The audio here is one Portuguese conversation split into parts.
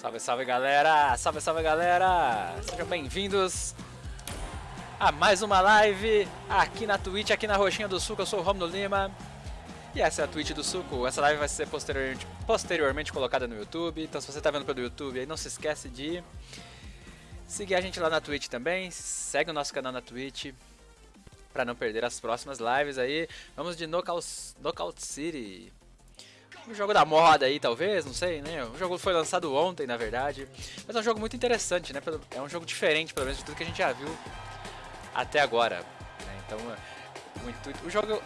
Salve, salve galera! Salve, salve galera! Sejam bem-vindos a mais uma live aqui na Twitch, aqui na Roxinha do Suco. Eu sou o Romulo Lima e essa é a Twitch do Suco. Essa live vai ser posteriormente, posteriormente colocada no YouTube. Então, se você está vendo pelo YouTube, aí não se esquece de seguir a gente lá na Twitch também. Segue o nosso canal na Twitch para não perder as próximas lives aí. Vamos de Knockout, Knockout City. Um jogo da moda aí, talvez, não sei, né? O jogo foi lançado ontem, na verdade. Mas é um jogo muito interessante, né? É um jogo diferente, pelo menos, de tudo que a gente já viu até agora. Né? Então, o, intuito, o jogo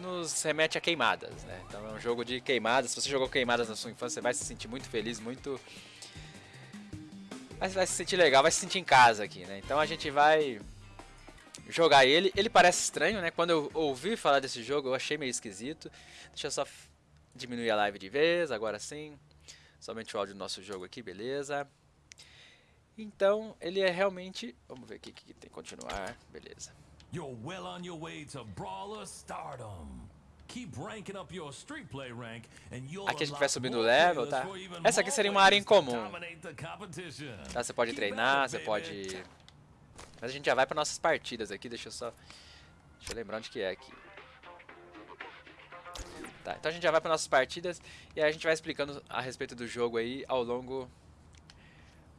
nos remete a queimadas, né? Então é um jogo de queimadas. Se você jogou queimadas na sua infância, você vai se sentir muito feliz, muito... Mas vai se sentir legal, vai se sentir em casa aqui, né? Então a gente vai jogar ele. Ele parece estranho, né? Quando eu ouvi falar desse jogo, eu achei meio esquisito. Deixa eu só diminuir a live de vez, agora sim. Somente o áudio do nosso jogo aqui, beleza. Então, ele é realmente... Vamos ver aqui o que tem que continuar. Beleza. You're well on your way to Brawler Stardom. Aqui a gente vai subindo o level, tá? Essa aqui seria uma área em comum. Tá, você pode treinar, você pode... Mas a gente já vai para nossas partidas aqui, deixa eu só... Deixa eu lembrar onde que é aqui. Tá, então a gente já vai para nossas partidas e a gente vai explicando a respeito do jogo aí ao longo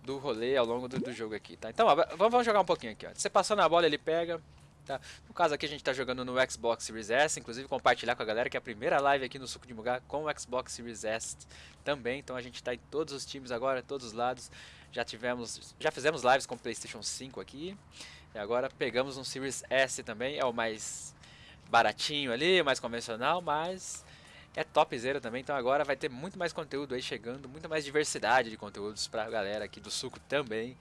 do rolê, ao longo do, do jogo aqui, tá? Então, ó, vamos jogar um pouquinho aqui, ó. Você passou na bola, ele pega, tá? No caso aqui a gente tá jogando no Xbox Series S, inclusive compartilhar com a galera que é a primeira live aqui no Suco de Mugá com o Xbox Series S também, então a gente tá em todos os times agora, todos os lados. Já tivemos, já fizemos lives com o PlayStation 5 aqui. E agora pegamos um Series S também, é o mais baratinho ali, mais convencional, mas é topzera também, então agora vai ter muito mais conteúdo aí chegando, muita mais diversidade de conteúdos pra galera aqui do Suco também,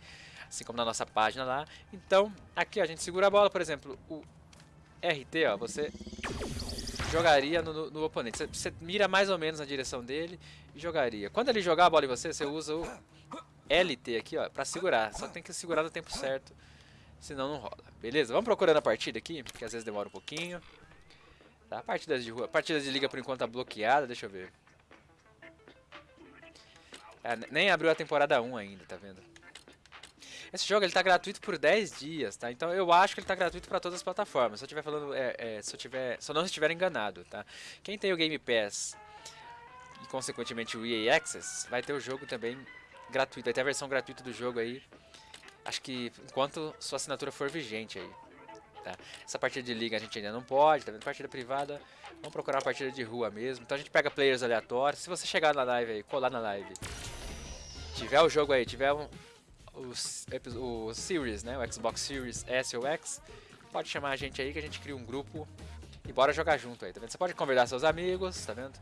assim como na nossa página lá. Então, aqui ó, a gente segura a bola, por exemplo, o RT, ó, você jogaria no, no, no oponente. Você, você, mira mais ou menos na direção dele e jogaria. Quando ele jogar a bola em você, você usa o LT aqui, ó, pra segurar. Só tem que segurar no tempo certo, senão não rola. Beleza? Vamos procurando a partida aqui, porque às vezes demora um pouquinho. Tá, partidas de rua. Partidas de liga por enquanto tá bloqueada, deixa eu ver. É, nem abriu a temporada 1 ainda, tá vendo? Esse jogo ele tá gratuito por 10 dias, tá? Então eu acho que ele tá gratuito para todas as plataformas. Se eu tiver falando, é, é, se eu tiver, se eu não estiver enganado, tá? Quem tem o Game Pass e consequentemente o EA Access, vai ter o jogo também gratuito, vai ter a versão gratuita do jogo aí. Acho que enquanto sua assinatura for vigente aí. Tá? Essa partida de liga a gente ainda não pode, tá vendo? Partida privada, vamos procurar uma partida de rua mesmo. Então a gente pega players aleatórios. Se você chegar na live aí, colar na live, tiver o jogo aí, tiver um, o, o Series, né? O Xbox Series S ou X, pode chamar a gente aí que a gente cria um grupo e bora jogar junto aí, tá vendo? Você pode convidar seus amigos, tá vendo?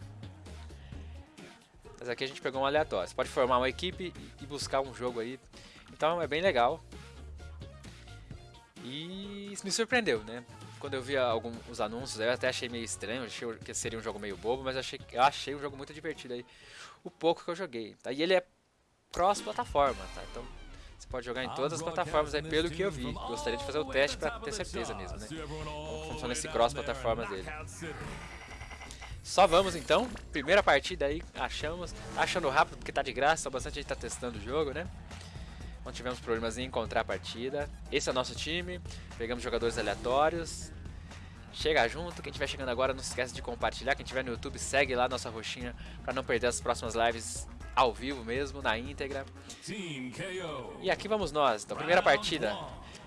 Mas aqui a gente pegou um aleatório. Você pode formar uma equipe e buscar um jogo aí. Então é bem legal. E isso me surpreendeu, né? Quando eu vi alguns anúncios, eu até achei meio estranho, achei que seria um jogo meio bobo, mas achei, eu achei um jogo muito divertido aí, o pouco que eu joguei, tá? E ele é cross-plataforma, tá? Então você pode jogar em todas as plataformas aí, pelo que eu vi. Gostaria de fazer o teste pra ter certeza mesmo, né? Como funciona esse cross-plataforma dele. Só vamos então, primeira partida aí, achamos, tá achando rápido porque tá de graça, bastante gente tá testando o jogo, né? Não tivemos problemas em encontrar a partida. Esse é o nosso time. Pegamos jogadores aleatórios. Chega junto. Quem estiver chegando agora, não se esqueça de compartilhar. Quem estiver no YouTube, segue lá nossa roxinha para não perder as próximas lives ao vivo mesmo, na íntegra. E aqui vamos nós. Então, primeira partida.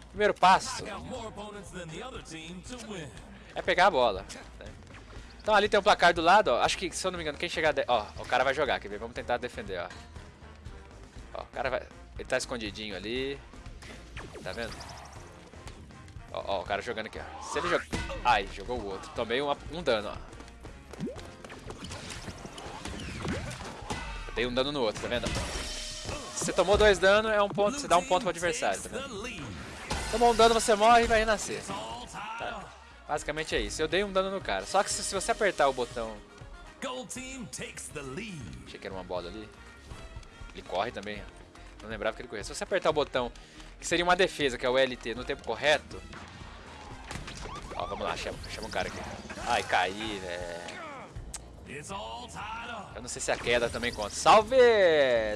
Primeiro passo é pegar a bola. Né? Então ali tem um placar do lado, ó. Acho que, se eu não me engano, quem chegar... De... Ó, o cara vai jogar, quer ver? Vamos tentar defender, ó. Ó, o cara vai... Ele tá escondidinho ali. Tá vendo? Ó, ó, o cara jogando aqui, ó. Se ele jogar... Ai, jogou o outro. Tomei uma, um dano, ó. dei um dano no outro, tá vendo? Se você tomou dois danos, é um ponto, você dá um ponto pro adversário, tá vendo? Tomou um dano, você morre e vai renascer. Tá? Basicamente é isso. Eu dei um dano no cara. Só que se, se você apertar o botão... Achei que era uma bola ali. Ele corre também, ó. Não lembrava que ele corria. Se você apertar o botão, que seria uma defesa, que é o LT, no tempo correto... Ó, vamos lá, chama, chama o cara aqui. Ai, caí, velho. Eu não sei se a queda também conta. Salve!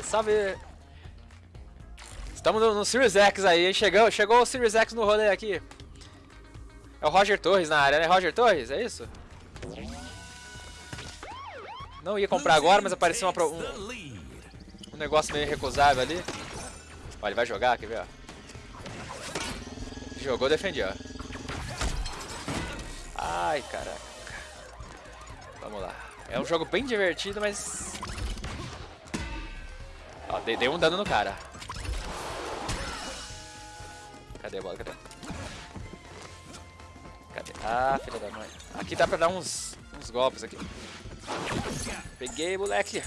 Salve! Estamos no, no Series X aí? Chegou, chegou o Series X no rolê aqui. É o Roger Torres na área, né? Roger Torres, é isso? Não ia comprar agora, mas apareceu uma, um, um negócio meio recusável ali. Olha, ele vai jogar, quer ver, ó. Jogou, defendi, ó. Ai, caraca. Vamos lá. É um jogo bem divertido, mas... Ó, dei, dei um dano no cara. Cadê a bola? Cadê? Cadê? Ah, filha da mãe. Aqui dá pra dar uns, uns golpes aqui. Peguei, moleque.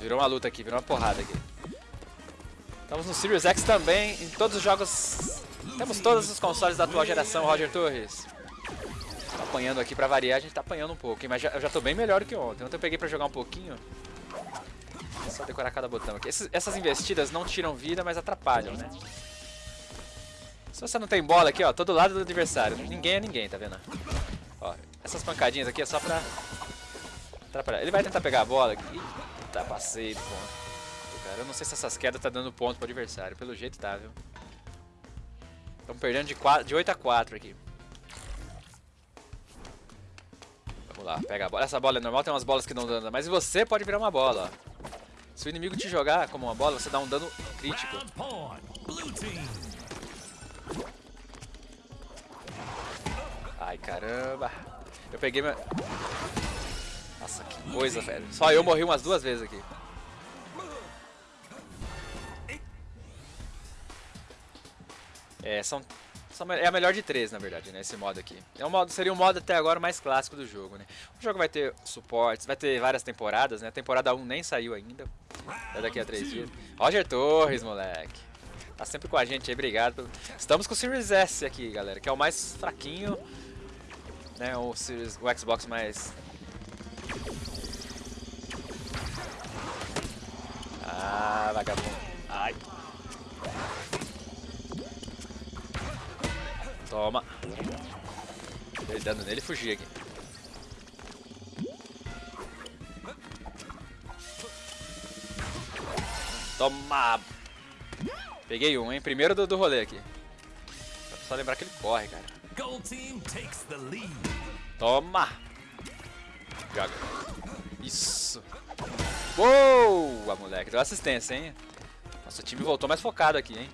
Virou uma luta aqui, virou uma porrada aqui. Estamos no Series X também, em todos os jogos. Temos todos os consoles da atual geração, Roger Torres. Apanhando aqui pra variar, a gente tá apanhando um pouco, mas já, eu já tô bem melhor que ontem. Ontem eu peguei pra jogar um pouquinho. É só decorar cada botão aqui. Esses- essas investidas não tiram vida, mas atrapalham, né? Se você não tem bola aqui, ó, todo lado do adversário. Ninguém é ninguém, tá vendo? Ó, essas pancadinhas aqui é só pra atrapalhar. Ele vai tentar pegar a bola aqui. Tá, passei do ponto. Cara, eu não sei se essas quedas tá dando ponto pro adversário. Pelo jeito tá, viu? Estamos perdendo de, 4, de 8 a 4 aqui. Vamos lá, pega a bola. Essa bola é normal, tem umas bolas que não dão dano. Mas você pode virar uma bola, ó. Se o inimigo te jogar como uma bola, você dá um dano crítico. Ai, caramba. Eu peguei minha... Nossa, que coisa, velho. Só eu morri umas duas vezes aqui. É, são... são- É a melhor de três, na verdade, né? Esse modo aqui. É um modo, seria o modo até agora mais clássico do jogo, né? O jogo vai ter suportes, vai ter várias temporadas, né? A temporada 1 nem saiu ainda. É daqui a três dias. Roger Torres, moleque. Tá sempre com a gente aí, obrigado. Estamos com o Series S aqui, galera, que é o mais fraquinho, né? O, Series, o Xbox mais... Ah, vagabundo. Ai. Toma. Dei dano nele e fugi aqui. Toma! Peguei um, hein? Primeiro do, do rolê aqui. Só lembrar que ele corre, cara. Gold team takes the lead. Toma! Joga. Isso. Boa, moleque. Deu assistência, hein? Nossa, o time voltou mais focado aqui, hein?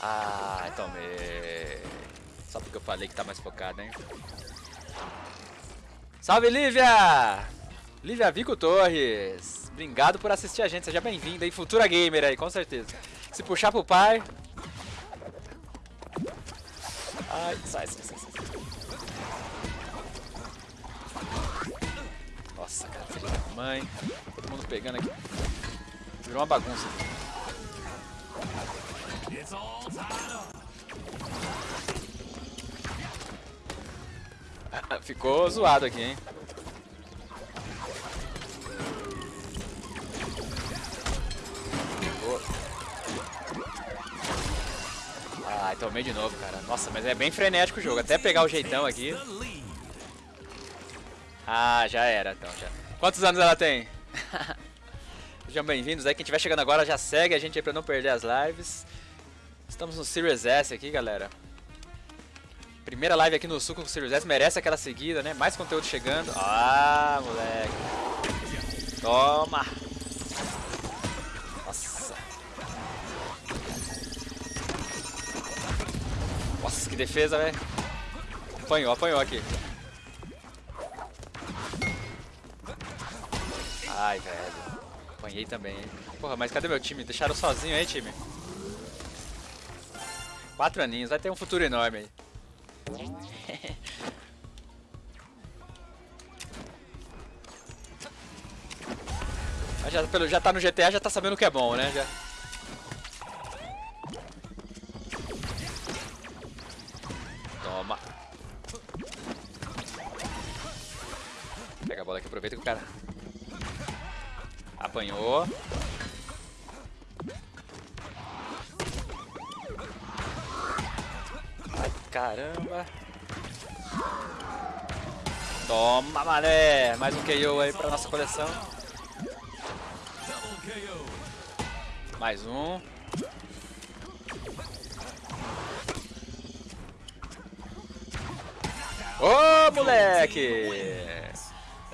Ah, tomei. Só porque eu falei que tá mais focado, hein? Salve, Lívia! Lívia Vico Torres. Obrigado por assistir a gente. Seja bem-vinda aí. Futura gamer aí, com certeza. Se puxar pro pai... Ai, sai, sai, mãe. Todo mundo pegando aqui. Virou uma bagunça. Ah, Ficou zoado aqui, hein? Ai, tomei de novo, cara. Nossa, mas é bem frenético o jogo. Até pegar o jeitão aqui. Ah, já era, então. Já. Quantos anos ela tem? Sejam bem-vindos aí. Quem estiver chegando agora já segue a gente aí pra não perder as lives. Estamos no Series S aqui, galera. Primeira live aqui no Suco com o Series S. Merece aquela seguida, né? Mais conteúdo chegando. Ah, moleque. Toma. Nossa. Nossa, que defesa, velho. Apanhou, apanhou aqui. Ai, velho. Apanhei também, hein? Porra, mas cadê meu time? Deixaram sozinho aí, time? Quatro aninhos, vai ter um futuro enorme aí. Mas já, pelo, já tá no GTA, já tá sabendo o que é bom, né? Já. Toma. Pega a bola aqui, aproveita que o cara apanhou. Ai, caramba. Toma, mané! Mais um KO aí pra nossa coleção. Mais um. Ô, moleque!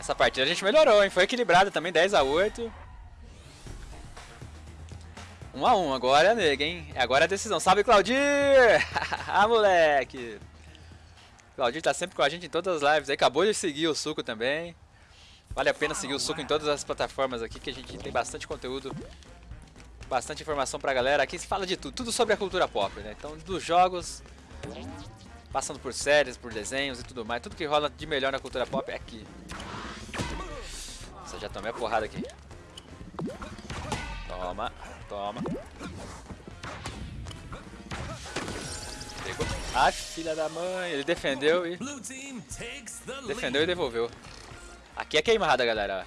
Essa partida a gente melhorou, hein? Foi equilibrada também, 10 a 8 1 a 1 agora é nega, hein? Agora é a decisão. Salve, Claudir! ah, moleque! Claudir tá sempre com a gente em todas as lives aí. Acabou de seguir o Suco também. Vale a pena seguir o Suco em todas as plataformas aqui, que a gente tem bastante conteúdo, bastante informação pra galera. Aqui se fala de tudo, tudo sobre a cultura pop, né? Então, dos jogos, passando por séries, por desenhos e tudo mais. Tudo que rola de melhor na cultura pop é aqui. Já tomei a porrada aqui. Toma, toma. Pegou. Ah, filha da mãe. Ele defendeu e... Defendeu e devolveu. Aqui é queimada, galera.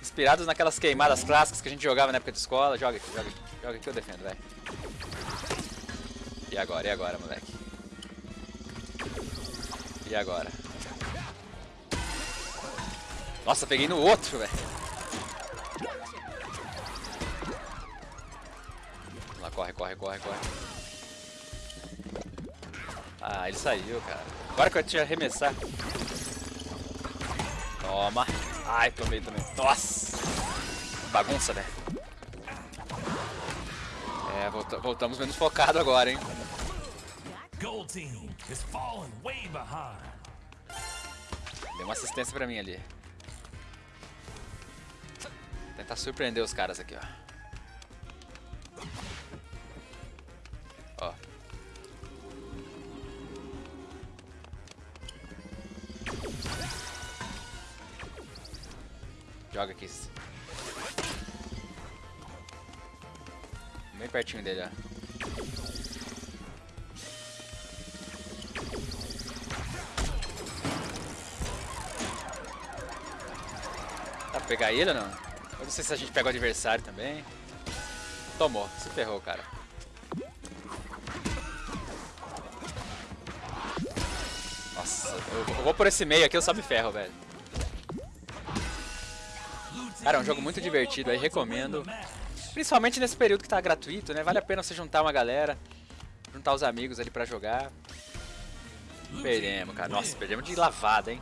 Inspirados naquelas queimadas clássicas que a gente jogava na época de escola. Joga aqui, joga aqui. Joga aqui, eu defendo, vai. E agora, e agora, moleque? E agora? Nossa, peguei no outro, velho. Vamos lá, corre, corre, corre, corre. Ah, ele saiu, cara. Agora que eu tinha arremessar. Toma. Ai, tomei também. Nossa. Bagunça, velho. É, volta- voltamos menos focado agora, hein. Gold team is falling way behind. Deu uma assistência pra mim ali. Tentar surpreender os caras aqui, ó. Ó. Joga aqui. Bem pertinho dele, ó. Pegar ele ou não? Eu não sei se a gente pega o adversário também. Tomou, se ferrou, cara. Nossa, eu, vou por esse meio aqui, eu só me ferro, velho. Cara, é um jogo muito divertido aí, recomendo. Principalmente nesse período que tá gratuito, né? Vale a pena você juntar uma galera, juntar os amigos ali pra jogar. Perdemos, cara. Nossa, perdemos de lavada, hein?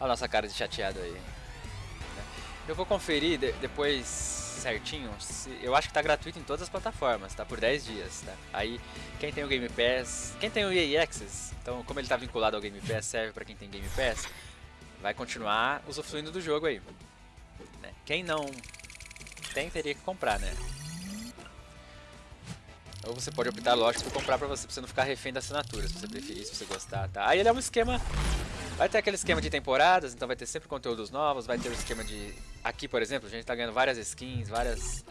Olha a nossa cara de chateado aí. Eu vou conferir de- depois certinho. se- eu acho que tá gratuito em todas as plataformas, tá? Por 10 dias, tá? Aí, quem tem o Game Pass, quem tem o EA Access, então como ele tá vinculado ao Game Pass, serve pra quem tem Game Pass, vai continuar usufruindo do jogo aí. né? Quem não tem, teria que comprar, né? Ou você pode optar, lógico, por comprar pra você, pra você não ficar refém da assinatura, se você preferir, se você gostar, tá? Aí ele é um esquema... Vai ter aquele esquema de temporadas, então vai ter sempre conteúdos novos, vai ter o esquema de... Aqui, por exemplo, a gente tá ganhando várias skins, várias...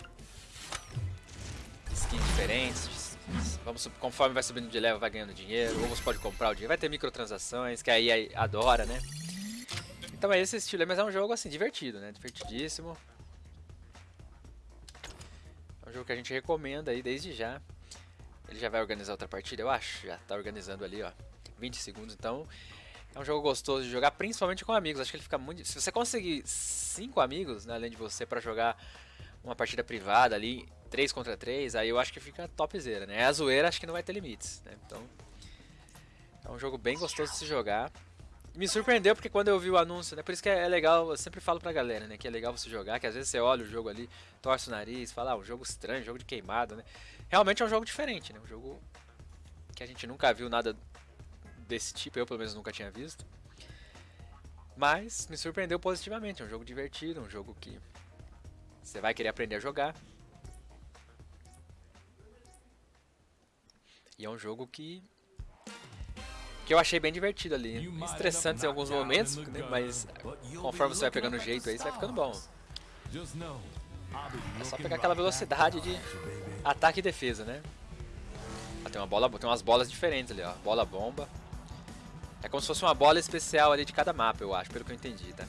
Skins diferentes. Vamos, conforme vai subindo de level, vai ganhando dinheiro, ou você pode comprar o dinheiro. Vai ter microtransações, que aí adora, né? Então é esse estilo, mas é um jogo, assim, divertido, né? Divertidíssimo. É um jogo que a gente recomenda aí desde já. Ele já vai organizar outra partida, eu acho. Já tá organizando ali, ó. 20 segundos, então. É um jogo gostoso de jogar, principalmente com amigos. Acho que ele fica muito. Se você conseguir cinco amigos, né, além de você, pra jogar uma partida privada ali, 3 contra 3, aí eu acho que fica topzera, né? A zoeira acho que não vai ter limites, né? Então. É um jogo bem gostoso de se jogar. Me surpreendeu porque quando eu vi o anúncio, né? Por isso que é legal, eu sempre falo pra galera, né? Que é legal você jogar, que às vezes você olha o jogo ali, torce o nariz, fala, ah, um jogo estranho, jogo de queimado, né? Realmente é um jogo diferente, né? Um jogo que a gente nunca viu nada desse tipo, eu pelo menos nunca tinha visto. Mas me surpreendeu positivamente, é um jogo divertido, um jogo que você vai querer aprender a jogar. E é um jogo que que eu achei bem divertido ali, estressante em alguns momentos, né? mas conforme você vai pegando o jeito aí, você vai ficando bom. É só pegar aquela velocidade de ataque e defesa, né? Ah, tem uma bola, tem umas bolas diferentes ali, ó. Bola bomba. É como se fosse uma bola especial ali de cada mapa, eu acho, pelo que eu entendi, tá?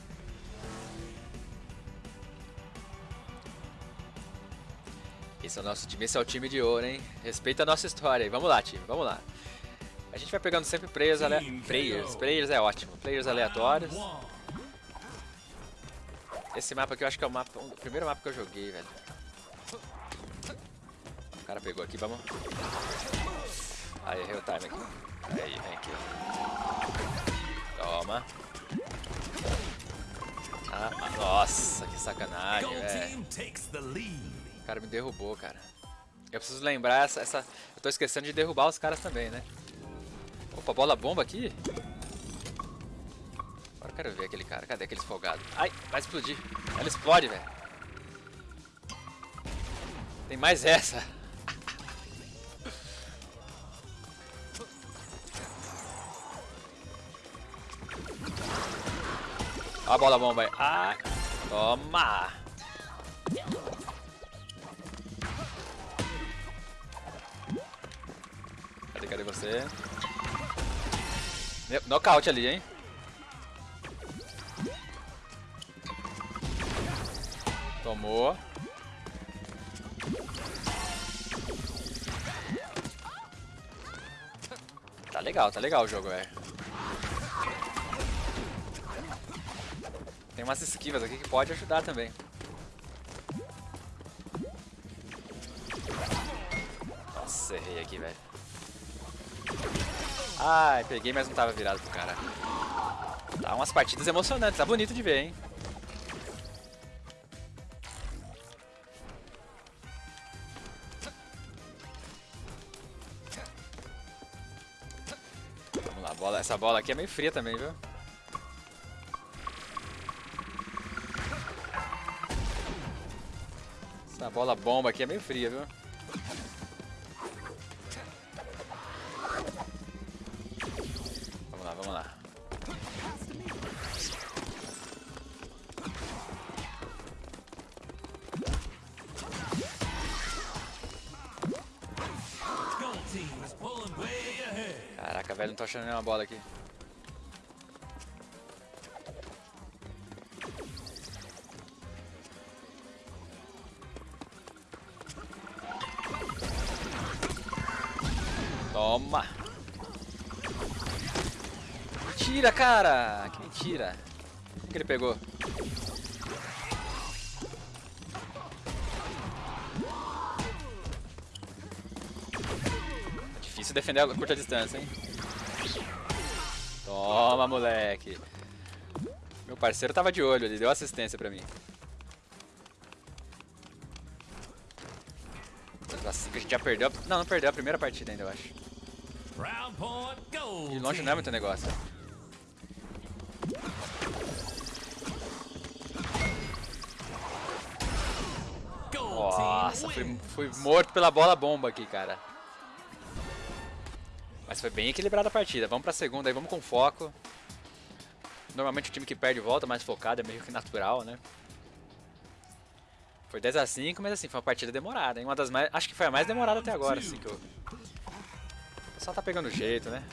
Esse é o nosso time, esse é o time de ouro, hein? Respeita a nossa história aí. Vamos lá, time, vamos lá. A gente vai pegando sempre players, ale... players, players é ótimo, players aleatórios. Esse mapa aqui eu acho que é o, mapa, o primeiro mapa que eu joguei, velho. O cara pegou aqui, vamos. Aí, errei o time aqui. Aí, vem aqui. Toma. Ah, ah, nossa, que sacanagem, velho. O cara me derrubou, cara. Eu preciso lembrar essa, essa... Eu tô esquecendo de derrubar os caras também, né? Opa, bola bomba aqui? Agora eu quero ver aquele cara. Cadê aquele folgado? Ai, vai explodir. Ela explode, velho. Tem mais essa. A bola bomba aí. Ai, toma. Cadê, cadê você? Nocaute ali, hein? Tomou. Tá legal, tá legal o jogo, velho. Umas esquivas aqui que pode ajudar também. Nossa, errei aqui, velho. Ai, peguei, mas não tava virado pro cara. Tá umas partidas emocionantes, tá bonito de ver, hein? Vamos lá, bola. essa bola aqui é meio fria também, viu? Bola bomba aqui é meio fria, viu? Vamos lá, vamos lá. Caraca, velho, não tô achando nenhuma bola aqui. Cara! Que mentira! O que ele pegou? Difícil defender a curta distância, hein? Toma, moleque. Meu parceiro tava de olho, ele deu assistência pra mim. Assim que a gente já perdeu. Não, não perdeu a primeira partida ainda, eu acho. De longe não é muito negócio. Fui, fui morto pela bola bomba aqui, cara. Mas foi bem equilibrada a partida. Vamos pra segunda aí, vamos com foco. Normalmente o time que perde volta mais focado, é meio que natural, né? Foi 10 a 5 mas assim, foi uma partida demorada, hein? Uma das mais. Acho que foi a mais demorada até agora, assim que eu. O pessoal tá pegando jeito, né?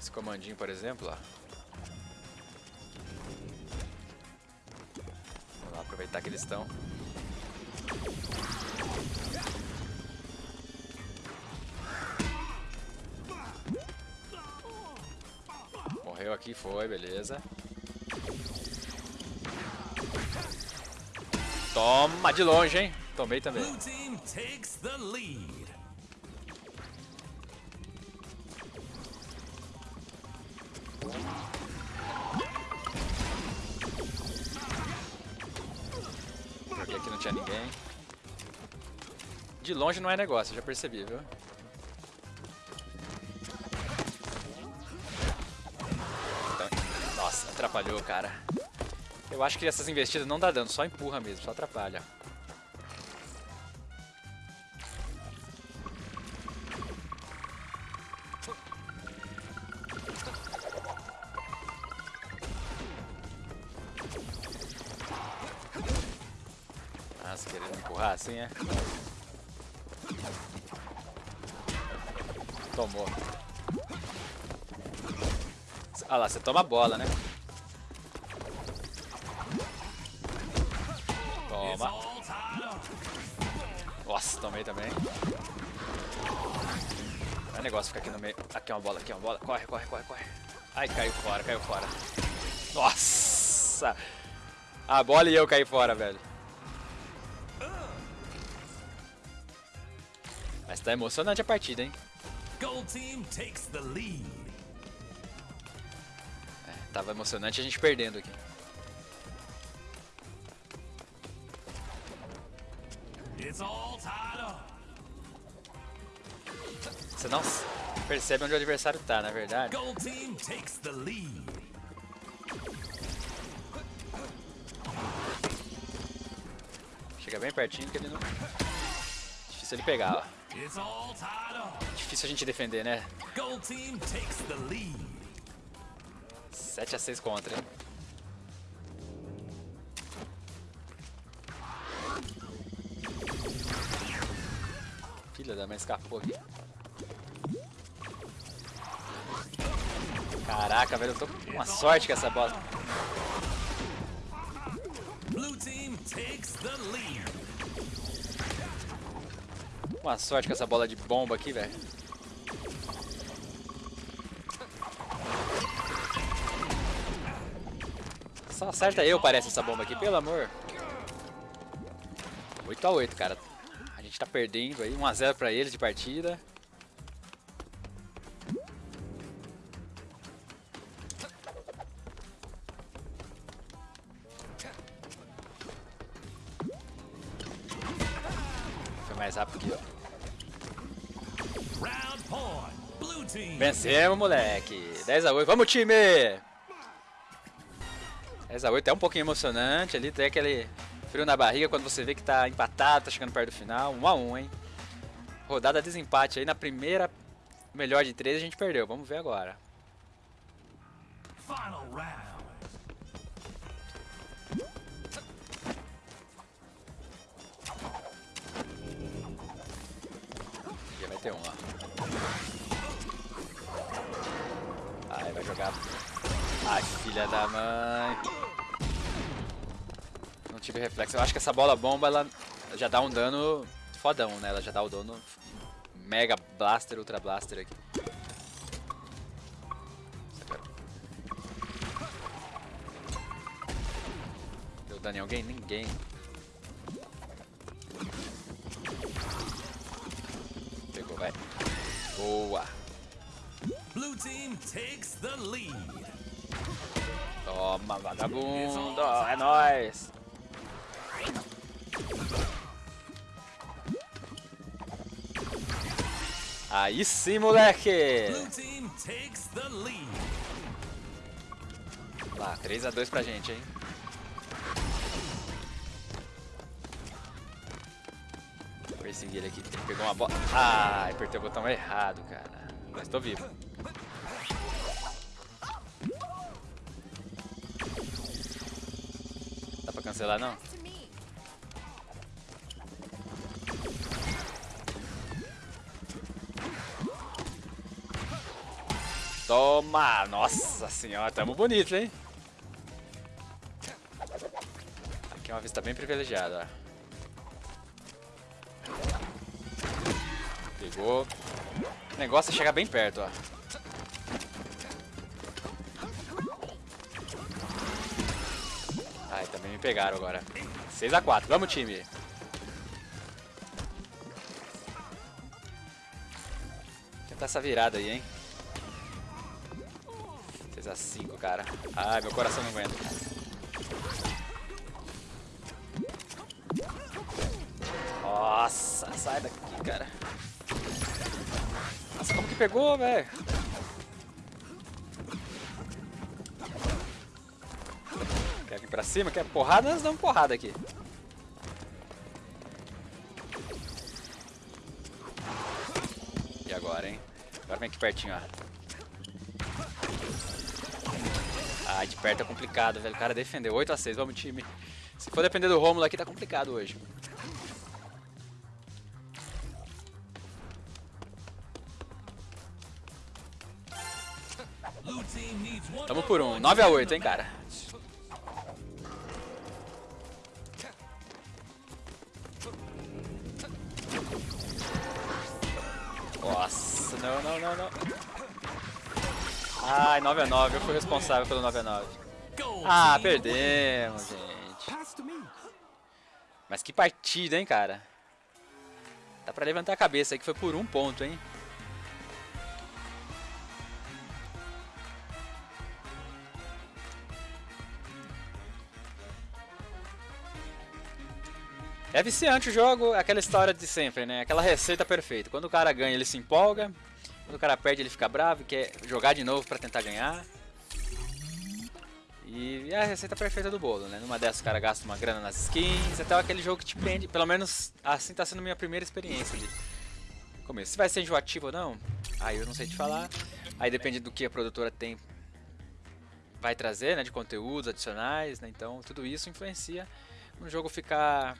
Esse comandinho, por exemplo, ó. Aproveitar que eles estão. Morreu aqui, foi, beleza. Toma de longe, hein? Tomei também. De longe não é negócio, já percebi, viu? Nossa, atrapalhou, cara. Eu acho que essas investidas não dá dano, só empurra mesmo, só atrapalha. Nossa, querendo empurrar assim, é? você toma bola, né? Toma. Nossa, tomei também. É negócio ficar aqui no meio. Aqui é uma bola, aqui é uma bola. Corre, corre, corre, corre. Ai, caiu fora, caiu fora. Nossa! A bola e eu caí fora, velho. Mas tá emocionante a partida, hein? Gold Team takes the lead. Tava emocionante a gente perdendo aqui. Você não percebe onde o adversário tá, na verdade. Chega bem pertinho que ele não... Difícil ele pegar, ó. Difícil a gente defender, né? Gold team takes the lead. 7 a 6 contra? Filha da mãe escapou aqui. Caraca, velho, eu tô com uma sorte com essa bola. Blue team takes the lead. Uma sorte com essa bola de bomba aqui, velho. Só acerta eu, parece, essa bomba aqui, pelo amor. 8 a 8 cara. A gente tá perdendo aí, 1x0 pra eles de partida. Foi mais rápido que eu. Vencemos, moleque. 10 a 8. Vamos, time! 10 a 8 é um pouquinho emocionante ali, tem aquele frio na barriga quando você vê que tá empatado, tá chegando perto do final. 1 a 1, hein? Rodada desempate aí na primeira melhor de 3 a gente perdeu. Vamos ver agora. Final round. Ter um lá. Ai, vai jogar. Ai, filha da mãe. Tive reflexo. Eu acho que essa bola bomba, ela já dá um dano fodão, né? Ela já dá o dano Mega Blaster, Ultra Blaster aqui. Deu dano em alguém? Ninguém. Pegou, vai. Boa. Blue team takes the lead. Toma, vagabundo. É nóis. Aí sim, moleque. Lá, 3x2 pra gente, hein? Perseguir ele aqui. Ele pegou uma bola. Ai, apertei o botão errado, cara. Mas tô vivo. Dá pra cancelar, não? Toma! Nossa senhora, tamo bonito, hein? Aqui é uma vista bem privilegiada. Pegou. O negócio é chegar bem perto, ó. Ai, também me pegaram agora. 6x4, vamos time! Tentar essa virada aí, hein? 6x5, cara. Ai, meu coração não aguenta. Nossa, sai daqui, cara. Nossa, como que pegou, velho? Quer vir pra cima? Quer porrada? Nós damos porrada aqui. E agora, hein? Agora vem aqui pertinho, ó. Ah, de perto é complicado, velho. O cara defendeu 8x6, vamos time. Se for depender do Romulo aqui, tá complicado hoje. Tamo por um. point 9x8, hein, cara. Ai, 9 a 9 eu fui responsável pelo 9 a 9 Gold Ah, perdemos, gente. Mas que partida, hein, cara. Dá pra levantar a cabeça aí que foi por um ponto, hein. É viciante o jogo, aquela história de sempre, né? Aquela receita perfeita. Quando o cara ganha, ele se empolga. Quando o cara perde, ele fica bravo e quer jogar de novo pra tentar ganhar. E é a receita perfeita do bolo, né? Numa dessas o cara gasta uma grana nas skins, até aquele jogo que te prende. Pelo menos assim tá sendo minha primeira experiência de começo. Se vai ser enjoativo ou não, aí eu não sei te falar. Aí depende do que a produtora tem vai trazer, né? De conteúdos adicionais, né? Então tudo isso influencia no jogo ficar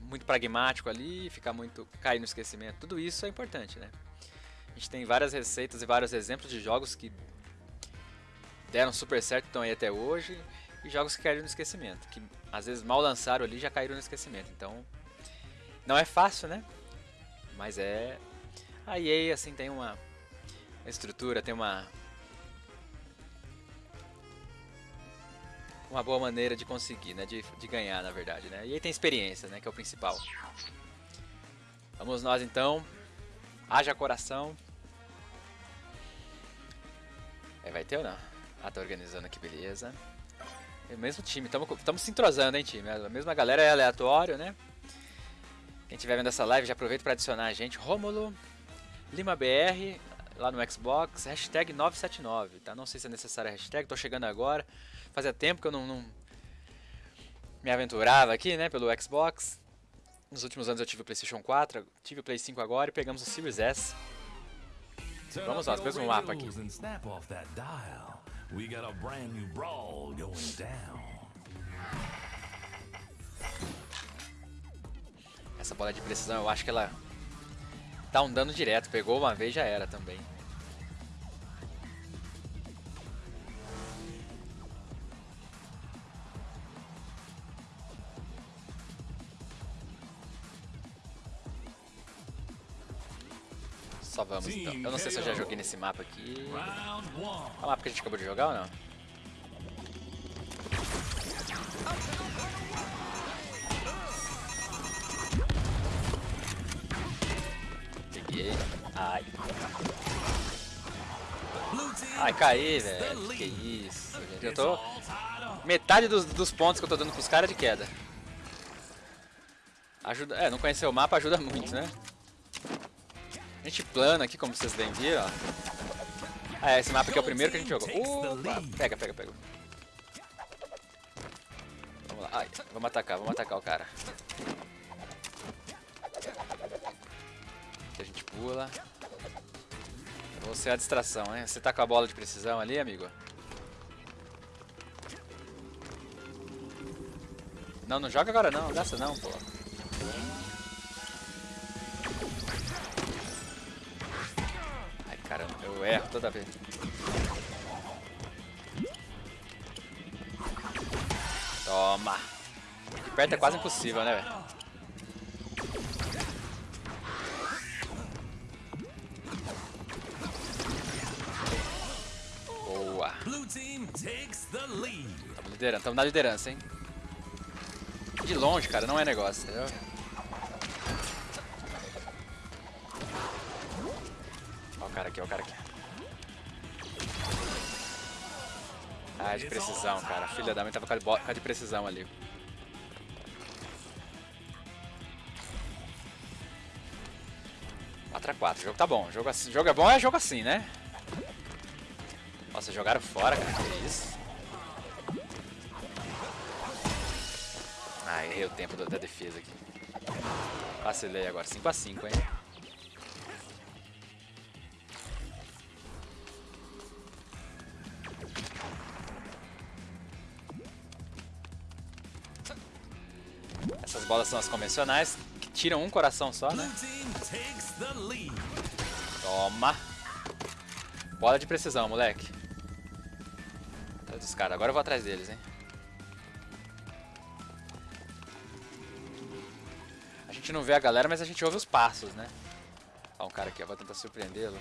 muito pragmático ali, ficar muito cair no esquecimento. Tudo isso é importante, né? Gente tem várias receitas e vários exemplos de jogos que deram super certo, estão aí até hoje, e jogos que caíram no esquecimento, que às vezes mal lançaram ali já caíram no esquecimento. Então, não é fácil, né? Mas é a EA assim tem uma estrutura, tem uma uma boa maneira de conseguir, né? De, de ganhar, na verdade, né? E aí tem experiência, né? Que é o principal. Vamos nós então. Haja coração. É, vai ter ou não? Ah, tá organizando aqui, beleza. É o mesmo time, estamos se entrosando, hein, time? A mesma galera é aleatório, né? Quem estiver vendo essa live, já aproveita para adicionar a gente. Rômulo Lima BR, lá no Xbox, hashtag 979, tá? Não sei se é necessária a hashtag, tô chegando agora. Fazia tempo que eu não, não me aventurava aqui, né, pelo Xbox. Nos últimos anos eu tive o PlayStation 4, tive o Play 5 agora e pegamos o Series S. Vamos lá, your mesmo mapa aqui. Essa bola de precisão, eu acho que ela dá um dano direto. Pegou uma vez, já era também. Só vamos então. Eu não sei se eu já joguei nesse mapa aqui. One. É o mapa que a gente acabou de jogar ou não? Peguei. Ai. Ai, caí, velho. Que lead. isso, gente. Eu tô. Metade dos, dos pontos que eu tô dando pros caras é de queda. Ajuda. É, não conhecer o mapa ajuda muito, né? A gente plana aqui, como vocês bem viram, ó. Ah, é, esse mapa aqui é o primeiro que a gente jogou. Opa, pega, pega, pega. Vamos lá. Ai, vamos atacar, vamos atacar o cara. Aqui a gente pula. Você é a distração, né? Você tá com a bola de precisão ali, amigo? Não, não joga agora não, gasta não, pô. Eu erro toda vez. Toma. De perto é quase impossível, né, velho? Boa. Blue team takes the lead. Tamo liderando, tamo na liderança, hein? De longe, cara, não é negócio, entendeu? Ah, de precisão, cara. Filha da mãe tava com a de precisão ali. Quatro a quatro, o jogo tá bom. Jogo, assim, jogo é bom, é jogo assim, né? Nossa, jogaram fora, cara. Que isso? Ah, errei o tempo da defesa aqui. Vacilei agora. 5x5, hein? Bolas são as convencionais, que tiram um coração só, né? Toma! Bola de precisão, moleque. Atrás dos caras. Agora eu vou atrás deles, hein? A gente não vê a galera, mas a gente ouve os passos, né? Ó, um cara aqui, ó, vou tentar surpreendê-lo.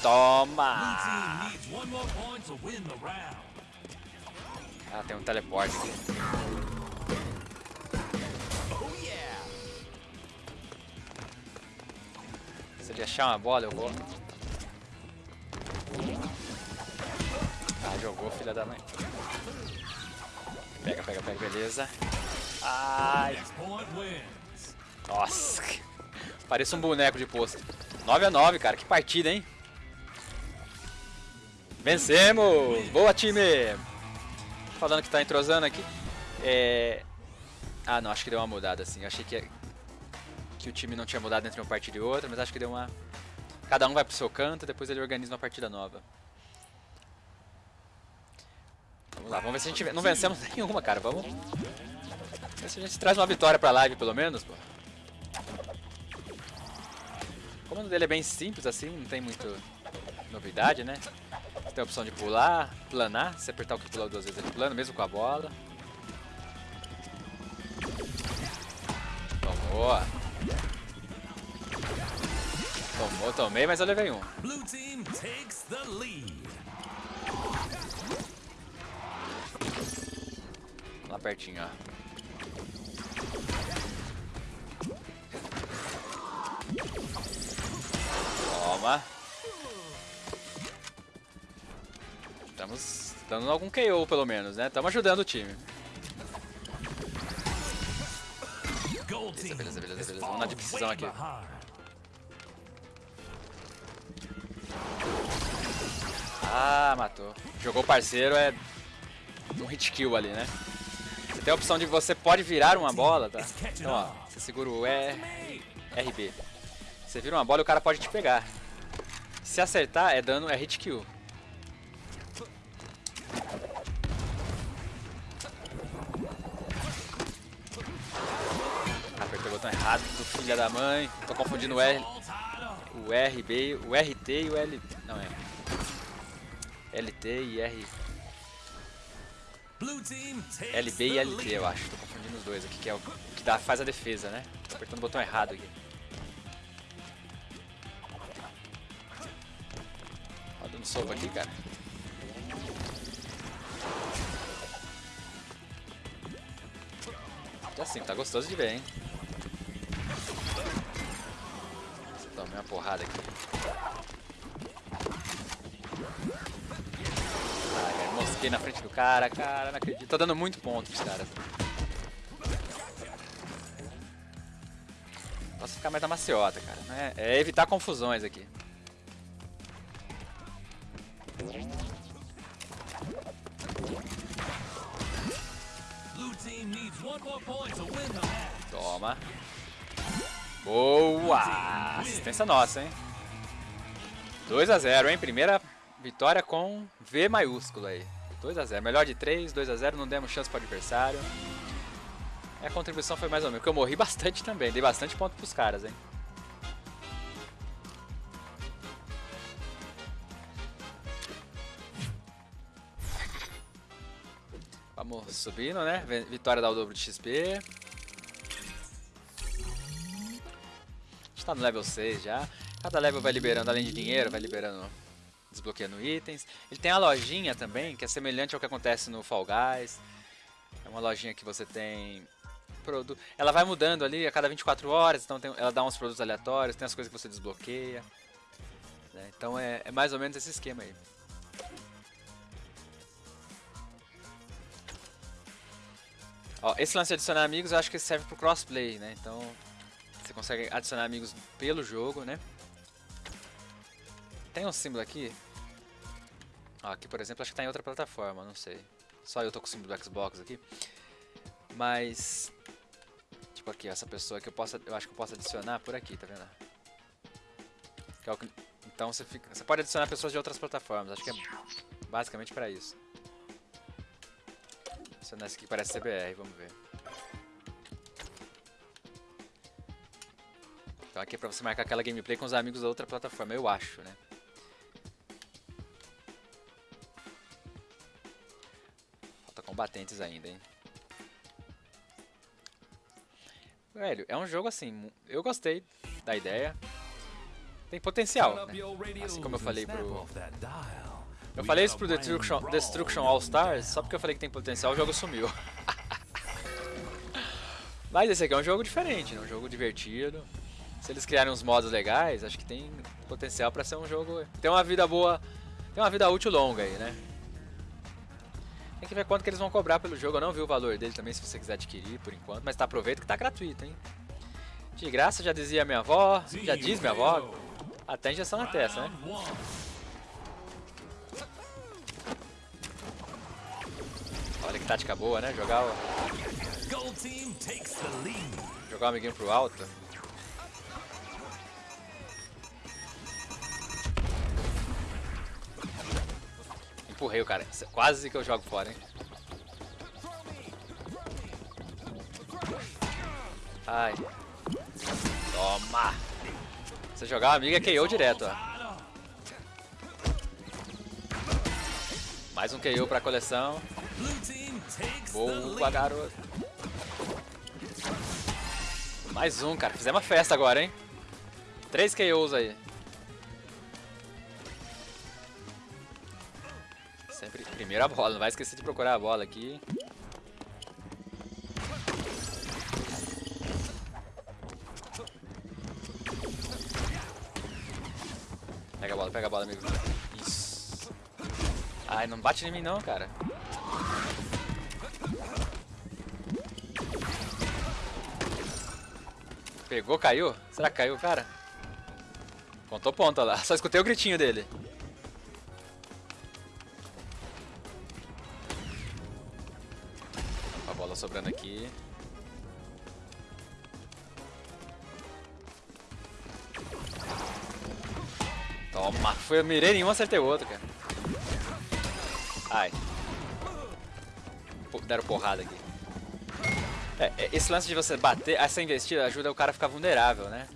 Toma! Ah, tem um teleporte aqui. Se ele achar uma bola, eu vou. Ah, jogou, filha da mãe. Pega, pega, pega, beleza. Ai, nossa. Parece um boneco de posto. 9 a 9 cara. Que partida, hein? Vencemos! Boa, time! Falando que tá entrosando aqui. É... Ah, não. Acho que deu uma mudada, assim. Achei que, que o time não tinha mudado entre uma partida e outra, mas acho que deu uma... Cada um vai pro seu canto depois ele organiza uma partida nova. Vamos lá, vamos ver se a gente... Não vencemos nenhuma, cara. Vamos... Ver se a gente traz uma vitória pra live, pelo menos, pô. O comando dele é bem simples, assim. Não tem muito novidade, né? Tem a opção de pular, planar. Se apertar o que pula duas vezes, ele plana, mesmo com a bola. Tomou. Tomou, tomei, mas eu levei um. Blue team takes the lead. Lá pertinho, ó. Estamos dando algum KO pelo menos, né? Estamos ajudando o time. Beleza, beleza, is beleza. Vamos na de precisão aqui. Ah, matou. Jogou parceiro, é um hit kill ali, né? Você tem a opção de você pode virar uma bola, tá? Então, ó, você segura o E, RB. Você vira uma bola e o cara pode te pegar. Se acertar, é dano, é hit kill. Errado, do filho da mãe. Tô confundindo o R, o RB, o RT e o L. Não é. LT e R. LB e LT, eu acho. Tô confundindo os dois aqui, que é o que dá, faz a defesa, né? Tô apertando o botão errado aqui. Ó, dando soco aqui, cara. Já sim, tá gostoso de ver, hein? Tomei uma porrada aqui. Ai, velho, mosquei na frente do cara, cara, não acredito. Tô dando muito ponto pros caras. Posso ficar mais na maciota, cara. né? É evitar confusões aqui. Toma. Boa! Assistência nossa, hein? 2 a 0 hein? Primeira vitória com V maiúsculo aí. 2 a 0 Melhor de 3, 2 a 0 Não demos chance para o adversário. E a contribuição foi mais ou menos. Porque eu morri bastante também. Dei bastante ponto pros caras, hein? Vamos subindo, né? Vitória dá o dobro de XP. Tá no level 6 já. Cada level vai liberando, além de dinheiro, vai liberando, desbloqueando itens. Ele tem a lojinha também, que é semelhante ao que acontece no Fall Guys. É uma lojinha que você tem produto. Ela vai mudando ali a cada 24 horas, então tem- ela dá uns produtos aleatórios, tem as coisas que você desbloqueia. né? Então é, é mais ou menos esse esquema aí. Ó, esse lance de adicionar amigos eu acho que serve pro crossplay, né? Então você consegue adicionar amigos pelo jogo, né? Tem um símbolo aqui. Aqui, por exemplo, acho que tá em outra plataforma, não sei. Só eu tô com o símbolo do Xbox aqui. Mas tipo aqui, essa pessoa que eu posso, eu acho que eu posso adicionar por aqui, tá vendo? Que é o que- então você fica, você pode adicionar pessoas de outras plataformas. Acho que é basicamente pra isso. Adicionar esse aqui parece CBR, vamos ver. Então aqui é pra você marcar aquela gameplay com os amigos da outra plataforma, eu acho, né? Falta combatentes ainda, hein? Velho, é um jogo assim, eu gostei da ideia. Tem potencial, né? Assim como eu falei pro-. Eu falei isso pro Destruction, Destruction All Stars, só porque eu falei que tem potencial, o jogo sumiu. Mas esse aqui é um jogo diferente, né? um jogo divertido. Se eles criarem uns modos legais, acho que tem potencial pra ser um jogo. Tem uma vida boa. Tem uma vida útil longa aí, né? Tem que ver quanto que eles vão cobrar pelo jogo. Eu não vi o valor dele também, se você quiser adquirir por enquanto. Mas tá, aproveita que tá gratuito, hein? De graça, já dizia minha avó, já diz minha avó. Até injeção na testa, né? Olha que tática boa, né? Jogar o, jogar o amiguinho pro alto. Empurrei o cara. Quase que eu jogo fora, hein? Ai. Toma! Se jogar amigo é KO direto, ó. Mais um KO pra coleção. Boa, garoto. Mais um, cara. Fizemos uma festa agora, hein? Três KOs aí. Primeiro a bola. Não vai esquecer de procurar a bola aqui. Pega a bola, pega a bola, amigo. Isso. Ai, não bate em mim não, cara. Pegou, caiu? Será que caiu, cara? Contou ponta lá. Só escutei o gritinho dele. Sobrando aqui. Toma. Foi, eu mirei nenhum, acertei o outro, cara. Ai. Pô, Deram porrada aqui. É, é, esse lance de você bater, essa investida ajuda o cara a ficar vulnerável, né?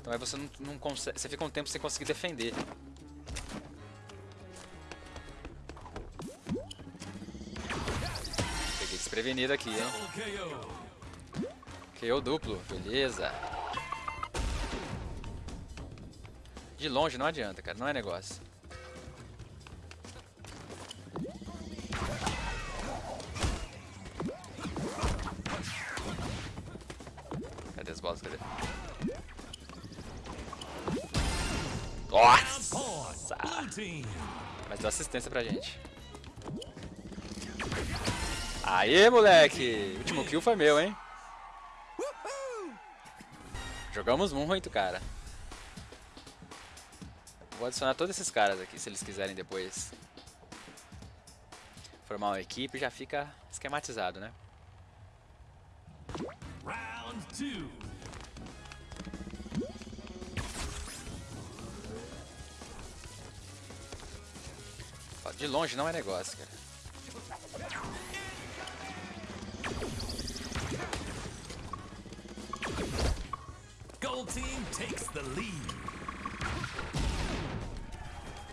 Então aí você não, não consegue, você fica um tempo sem conseguir defender. Peguei desprevenido aqui, hein? KO. Duplo, beleza. De longe não adianta, cara, não é negócio. Cadê as bolas? Cadê? Nossa! Mas deu assistência pra gente. Aê, moleque! O último kill foi meu, hein? Jogamos muito, cara. Vou adicionar todos esses caras aqui, se eles quiserem depois formar uma equipe, já fica esquematizado, né? Round two. De longe não é negócio, cara.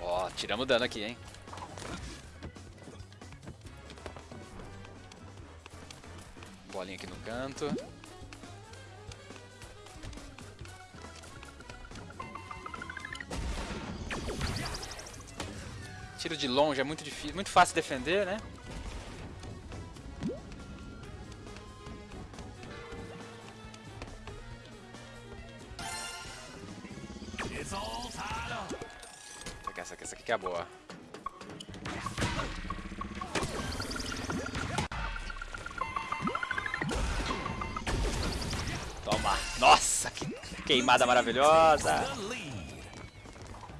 Ó, tiramos dano aqui, hein? Bolinha aqui no canto. Tiro de longe é muito difícil, muito fácil defender, né? Queimada maravilhosa!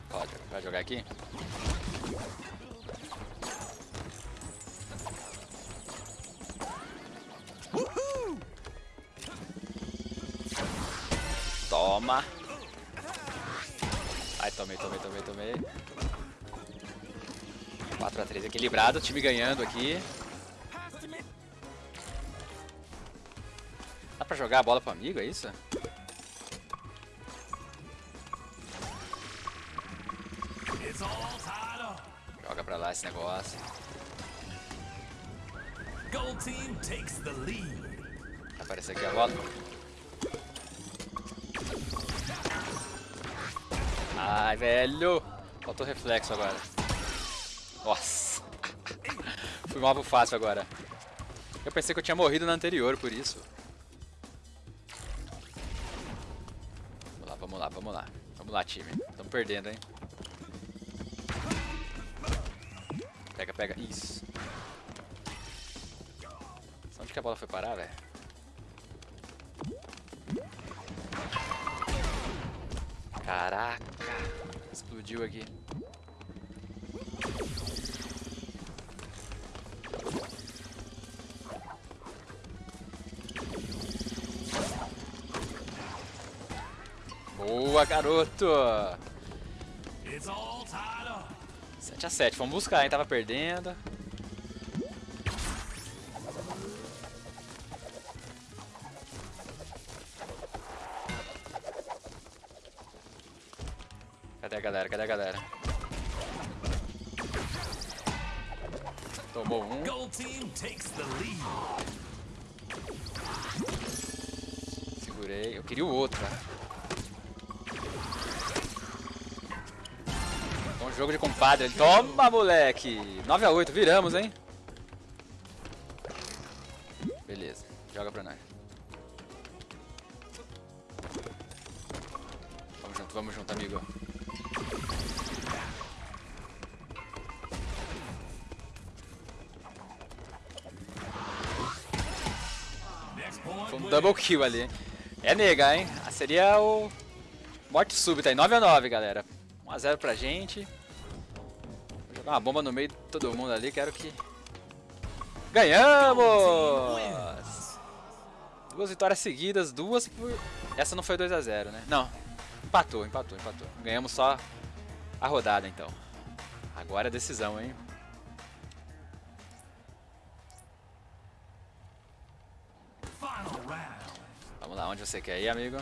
Pode, vai jogar aqui? Toma! Ai, tomei, tomei, tomei, tomei. 4x3 equilibrado, time ganhando aqui. Dá pra jogar a bola pro amigo, é isso? esse negócio. Gold team takes the lead. Apareceu aqui a bola. Ai, velho. Faltou reflexo agora. Nossa. Fui mal pro fácil agora. Eu pensei que eu tinha morrido na anterior por isso. Vamos lá, vamos lá, vamos lá. Vamos lá, time. Estamos perdendo, hein. Pega. Isso. Onde que a bola foi parar, velho? Caraca. Explodiu aqui. Boa, garoto! 7 a 7 vamos buscar, hein? Tava perdendo. Jogo de compadre. Toma, moleque! 9x8, viramos, hein? Beleza, joga pra nós. Vamos junto, vamos junto, amigo. Foi um double kill ali? É nega, hein? Ah, Seria o... Morte súbita aí, 9x9, galera. 1x0 pra gente. Vou jogar uma bomba no meio de todo mundo ali, quero que... Ganhamos! Duas vitórias seguidas, duas por... Essa não foi 2x0, né? Não, empatou, empatou, empatou. Ganhamos só a rodada, então. Agora é decisão, hein? Vamos lá, onde você quer ir, amigo?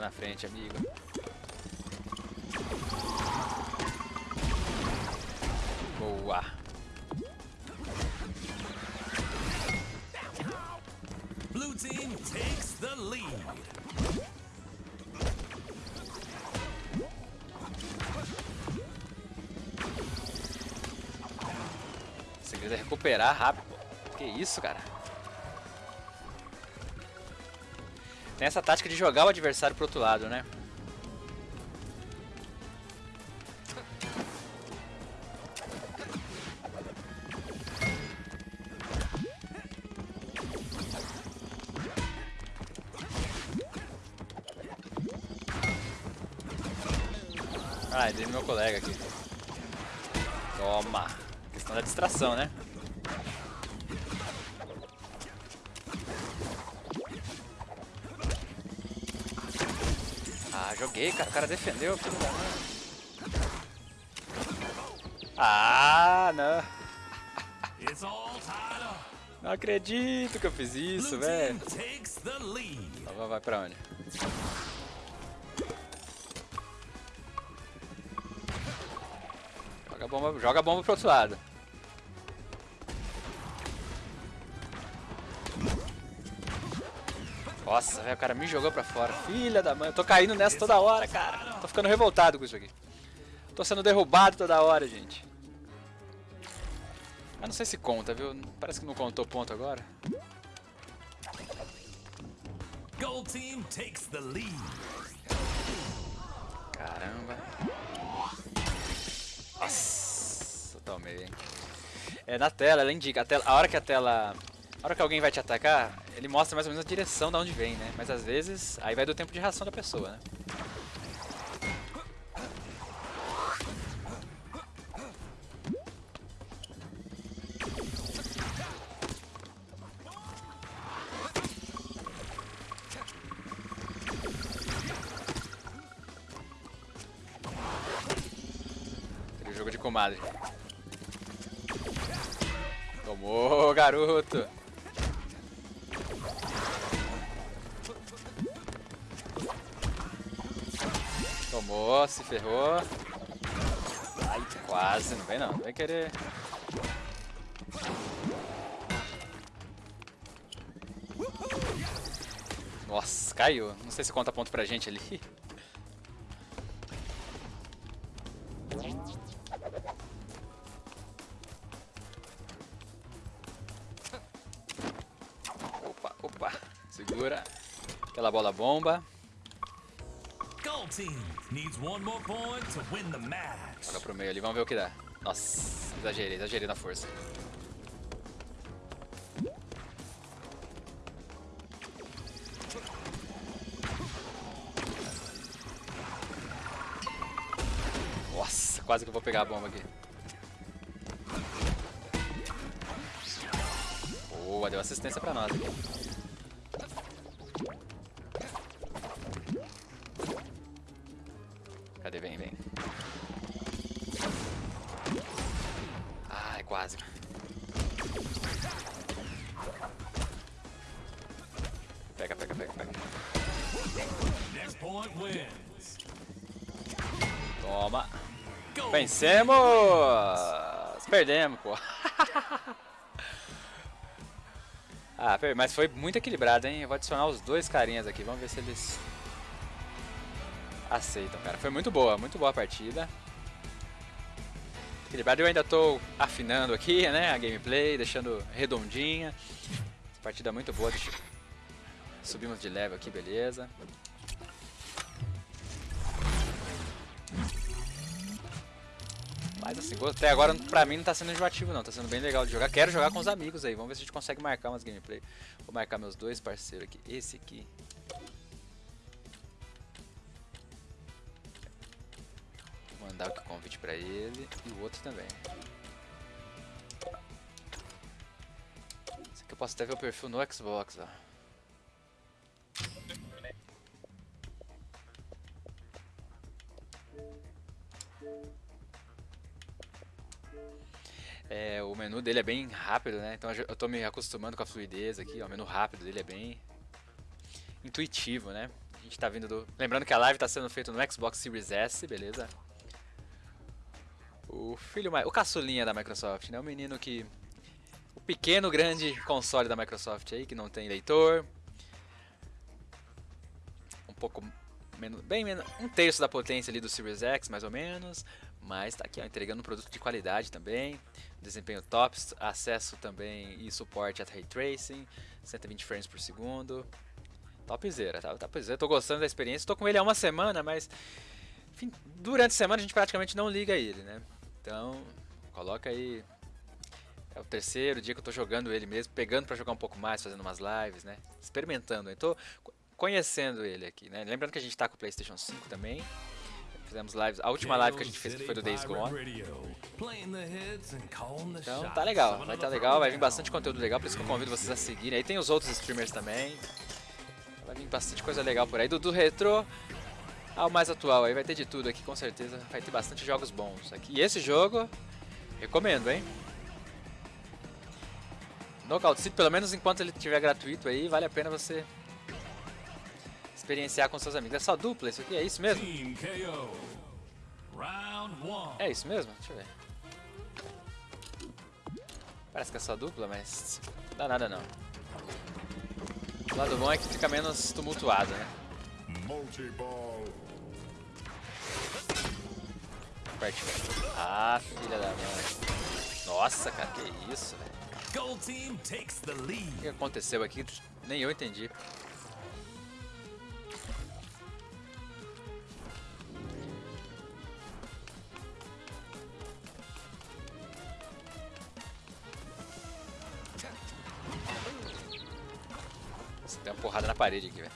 Na frente, amigo. Boa. Blue team takes the lead. Recuperar rápido. Que isso, cara? Tem essa tática de jogar o adversário pro outro lado, né? Ah, dei no meu colega aqui. Toma. Questão da distração, né? Joguei, cara. O cara defendeu, filho da mãe. Ah, não. Não acredito que eu fiz isso, velho. Então vai- vai pra onde? Joga a bomba, joga a bomba pro outro lado. Nossa, velho, o cara me jogou pra fora. Filha da mãe, eu tô caindo nessa toda hora, cara. Tô ficando revoltado com isso aqui. Tô sendo derrubado toda hora, gente. Mas não sei se conta, viu? Parece que não contou ponto agora. Gold team takes the lead. Caramba. Nossa, tomei, hein? É, na tela, ela indica. A, tela, a hora que a tela... A hora que alguém vai te atacar, ele mostra mais ou menos a direção de onde vem, né? Mas às vezes, aí vai do tempo de reação da pessoa, né? Jogo de comadre. Tomou, garoto! Tomou, se ferrou. Ai, quase, não vem não, não querer. Nossa, caiu. Não sei se conta ponto pra gente ali. Opa, opa. Segura. Aquela bola bomba. Joga pro meio ali, vamos ver o que dá. Nossa, exagerei, exagerei na força. Nossa, quase que eu vou pegar a bomba aqui. Boa, deu assistência pra nós aqui. Vencemos! Perdemos, pô. ah, mas foi muito equilibrado, hein? Eu vou adicionar os dois carinhas aqui. Vamos ver se eles aceitam, cara. Foi muito boa, muito boa a partida. Equilibrado. Eu ainda tô afinando aqui, né? A gameplay, deixando redondinha. Partida muito boa. Subimos de level aqui, beleza. Mas assim, até agora pra mim não tá sendo enjoativo não, tá sendo bem legal de jogar. Quero jogar com os amigos aí, vamos ver se a gente consegue marcar umas gameplay. Vou marcar meus dois parceiros aqui. Esse aqui. Vou mandar o convite pra ele e o outro também. Esse aqui eu posso até ver o perfil no Xbox, ó. É, o menu dele é bem rápido, né? Então eu tô me acostumando com a fluidez aqui, ó. O menu rápido dele é bem intuitivo, né? A gente tá vindo do... Lembrando que a live tá sendo feita no Xbox Series S, beleza? O filho mais... O caçulinha da Microsoft, né? O menino que... O pequeno, grande console da Microsoft aí, que não tem leitor. Um pouco menos... Bem menos... Um terço da potência ali do Series X, mais ou menos. Mas tá aqui, ó, entregando um produto de qualidade também. Desempenho top, acesso também e suporte a Ray Tracing. 120 frames por segundo. Topzera, tá? Topzera. Tô gostando da experiência. Tô com ele há uma semana, mas... Enfim, durante a semana a gente praticamente não liga ele, né? Então, coloca aí... É o terceiro dia que eu tô jogando ele mesmo, pegando pra jogar um pouco mais, fazendo umas lives, né? Experimentando. Tô conhecendo ele aqui, né? Lembrando que a gente tá com o PlayStation 5 também. Fizemos lives. A última live que a gente fez foi do Days Gone. Então tá legal, vai tá legal, vai vir bastante conteúdo legal, por isso que eu convido vocês a seguirem. Aí tem os outros streamers também. Vai vir bastante coisa legal por aí. Do, do retro ao mais atual, aí vai ter de tudo aqui com certeza. Vai ter bastante jogos bons aqui. E esse jogo, recomendo, hein? Knockout City, pelo menos enquanto ele estiver gratuito aí, vale a pena você experienciar com seus amigos. É só dupla isso aqui? É isso mesmo? É isso mesmo? Deixa eu ver. Parece que é só dupla, mas não dá nada não. O lado bom é que fica menos tumultuado, né? Ah, filha da mãe. Nossa, cara, que isso, velho. O que aconteceu aqui? Nem eu entendi. Parede aqui, velho.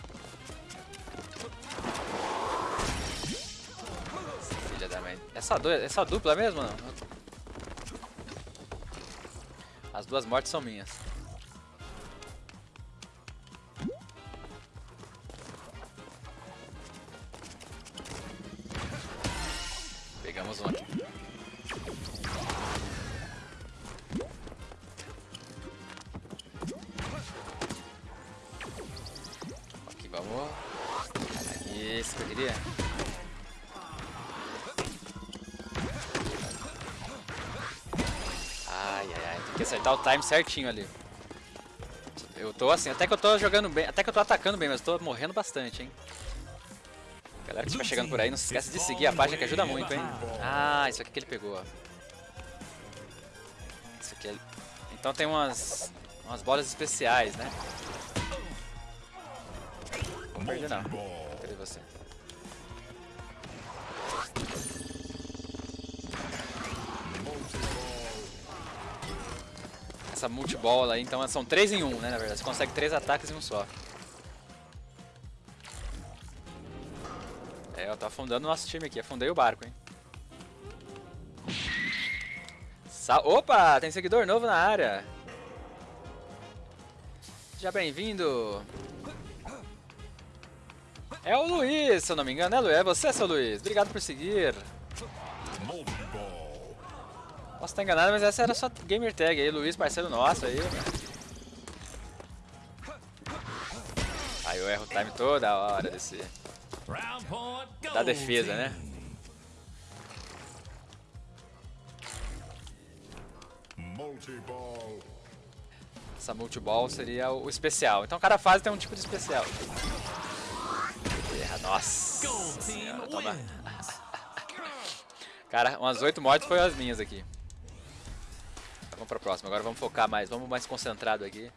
Filha da mãe. Dois, é só dupla mesmo não? As duas mortes são minhas. Time certinho ali. Eu tô assim, até que eu tô jogando bem, até que eu tô atacando bem, mas tô morrendo bastante, hein. Galera que estiver chegando por aí, não se esquece de seguir a página que ajuda muito, hein. Ah, isso aqui que ele pegou, ó. Isso aqui é... Então tem umas, umas bolas especiais, né. Não perdi não. Essa multibola aí, então são 3 em 1, né, na verdade. Você consegue 3 ataques em um só. É, eu tô afundando o nosso time aqui. Afundei o barco, hein. Sa Opa, tem seguidor novo na área. Seja bem-vindo. É o Luiz, se eu não me engano, é Luiz? É você, seu Luiz? Obrigado por seguir. Posso estar enganado, mas essa era só gamer tag aí, Luiz, parceiro nosso aí. Aí eu erro o time toda hora desse, da defesa, né? Essa multiball seria o especial. Então cada fase tem um tipo de especial. Erra, nossa. Senhora, toma. Cara, umas 8 mortes foi as minhas aqui. Vamos pra próxima, agora vamos focar mais, vamos mais concentrado aqui.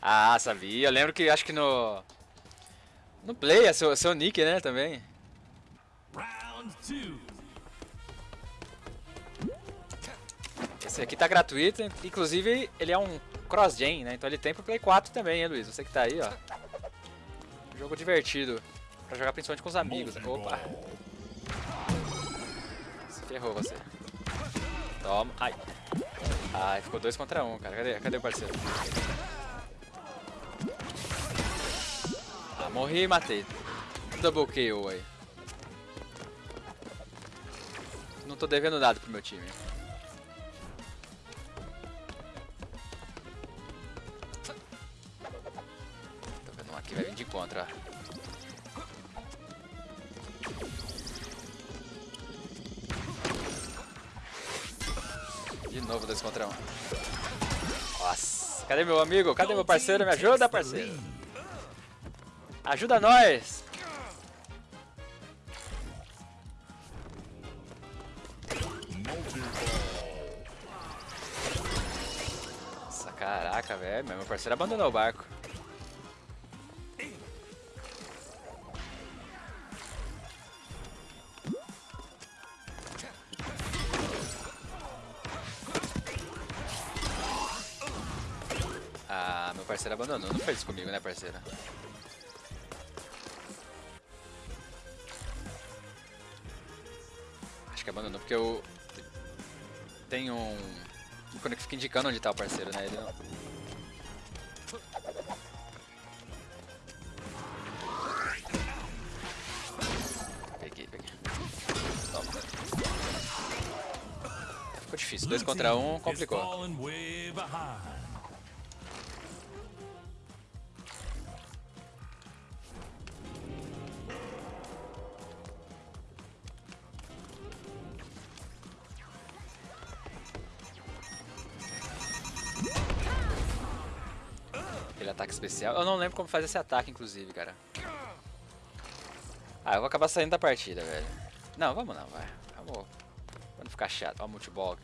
Ah, sabia, eu lembro que acho que no... No Play é seu, seu nick, né, também. Round two. Esse aqui tá gratuito, inclusive ele é um cross-gen, né, então ele tem pro Play 4 também, hein, Luiz? Você que tá aí, ó. Jogo divertido, pra jogar principalmente com os amigos. Opa, se ferrou você. Toma, ai. Ai, ficou dois contra um, cara. Cadê, cadê o parceiro? Ah, morri e matei. Double KO aí. Não tô devendo nada pro meu time. Tô vendo um aqui, vai vir de contra. ó. De novo dois contra um. Nossa, cadê meu amigo? Cadê meu parceiro? Me ajuda, parceiro. Ajuda nós. Nossa, caraca, velho. Meu parceiro abandonou o barco. Abandonou. Não fez isso comigo, né, parceira? Acho que abandonou porque eu... Tem um... que fica indicando onde tá o parceiro, né? Ele não... Peguei, peguei. Toma. Ficou difícil. Dois contra um, complicou. Especial. Eu não lembro como faz esse ataque, inclusive, cara. Ah, eu vou acabar saindo da partida, velho. Não, vamos não, vai. Vamos. Pra não ficar chato. Ó, multiball.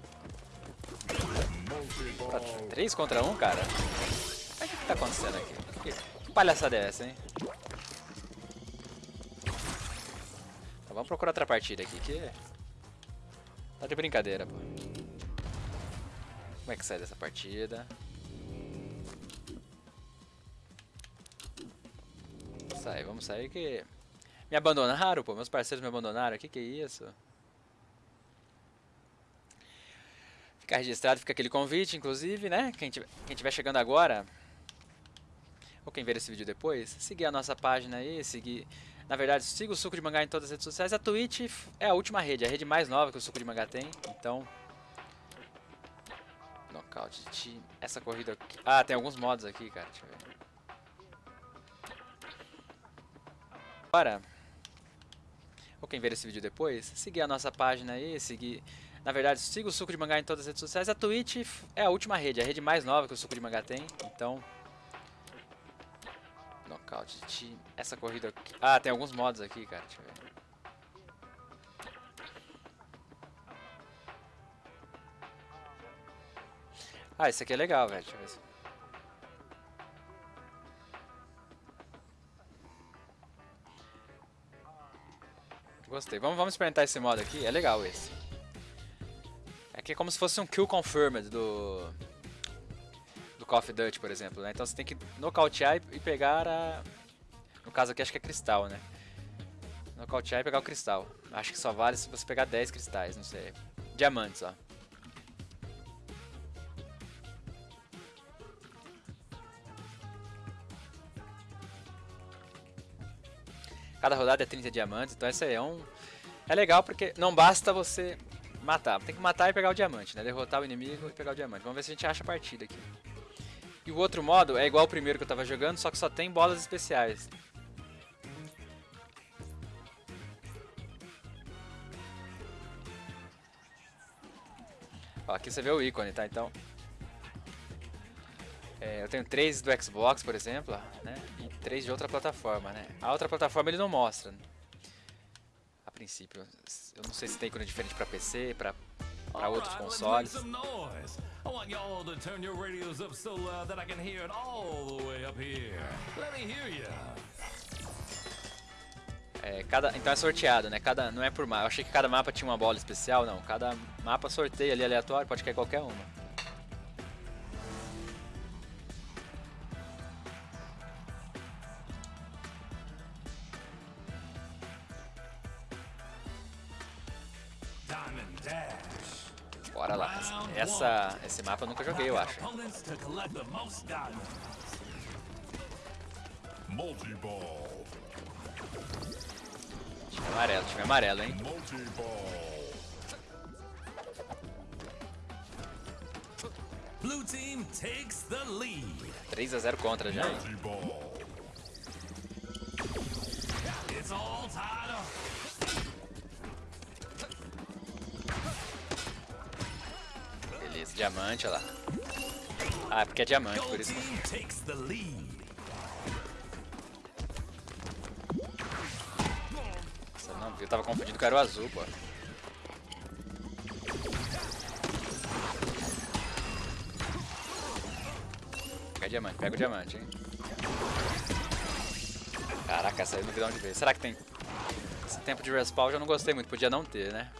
Multi-ball. 3 contra 1, cara? Mas o que, que tá acontecendo aqui? Que, que palhaçada é essa, hein? Então, vamos procurar outra partida aqui, que... Tá de brincadeira, pô. Como é que sai dessa partida? Sai, vamos sair que... Me abandonaram, pô. Meus parceiros me abandonaram. Que que é isso? Ficar registrado, fica aquele convite, inclusive, né? Quem tiver, quem tiver chegando agora, ou quem ver esse vídeo depois, seguir a nossa página aí, seguir... Na verdade, siga o Suco de Mangá em todas as redes sociais. A Twitch é a última rede, a rede mais nova que o Suco de Mangá tem. Então... Nocaute de time. Essa corrida aqui... Ah, tem alguns modos aqui, cara. Deixa eu ver. Agora... Ou quem ver esse vídeo depois, seguir a nossa página aí, seguir... Na verdade, siga o Suco de Mangá em todas as redes sociais. A Twitch é a última rede, a rede mais nova que o Suco de Mangá tem. Então... Nocaute de. Essa corrida aqui... Ah, tem alguns modos aqui, cara. Deixa eu ver. Ah, esse aqui é legal, velho. Deixa eu ver se... Gostei. Vamos, vamos experimentar esse modo aqui. É legal esse. Aqui é como se fosse um kill confirmed do... Do Call of Duty, por exemplo, né? Então você tem que nocautear e pegar a... No caso aqui acho que é cristal, né? Nocautear e pegar o cristal. Acho que só vale se você pegar 10 cristais, não sei. Diamantes, ó. Cada rodada é 30 diamantes, então esse aí é um... É legal porque não basta você matar, tem que matar e pegar o diamante, né? Derrotar o inimigo e pegar o diamante. Vamos ver se a gente acha a partida aqui. E o outro modo é igual ao primeiro que eu tava jogando, só que só tem bolas especiais. Ó, aqui você vê o ícone, tá? Então... É, eu tenho três do Xbox, por exemplo, né? E três de outra plataforma, né? A outra plataforma ele não mostra. A princípio. Eu não sei se tem ícone diferente pra PC, pra, pra outros consoles. I want y'all to turn your radios up so loud that I can hear it all the way up here. Let me hear you. É, cada, então é sorteado, né? Cada, não é por mapa. Eu achei que cada mapa tinha uma bola especial, não. Cada mapa sorteia ali aleatório, pode cair qualquer uma. Bora lá. Essa, esse mapa eu nunca joguei, eu acho. Time amarelo, time amarelo, hein? Blue team takes the lead. 3 a 0 contra já. Hein? Diamante, olha lá. Ah, é porque é diamante, por isso. Nossa, não, eu tava confundindo com o azul, pô. Pega diamante, pega o diamante, hein. Caraca, essa aí não vi de veio. Será que tem... Esse tempo de respawn eu já não gostei muito, podia não ter, né?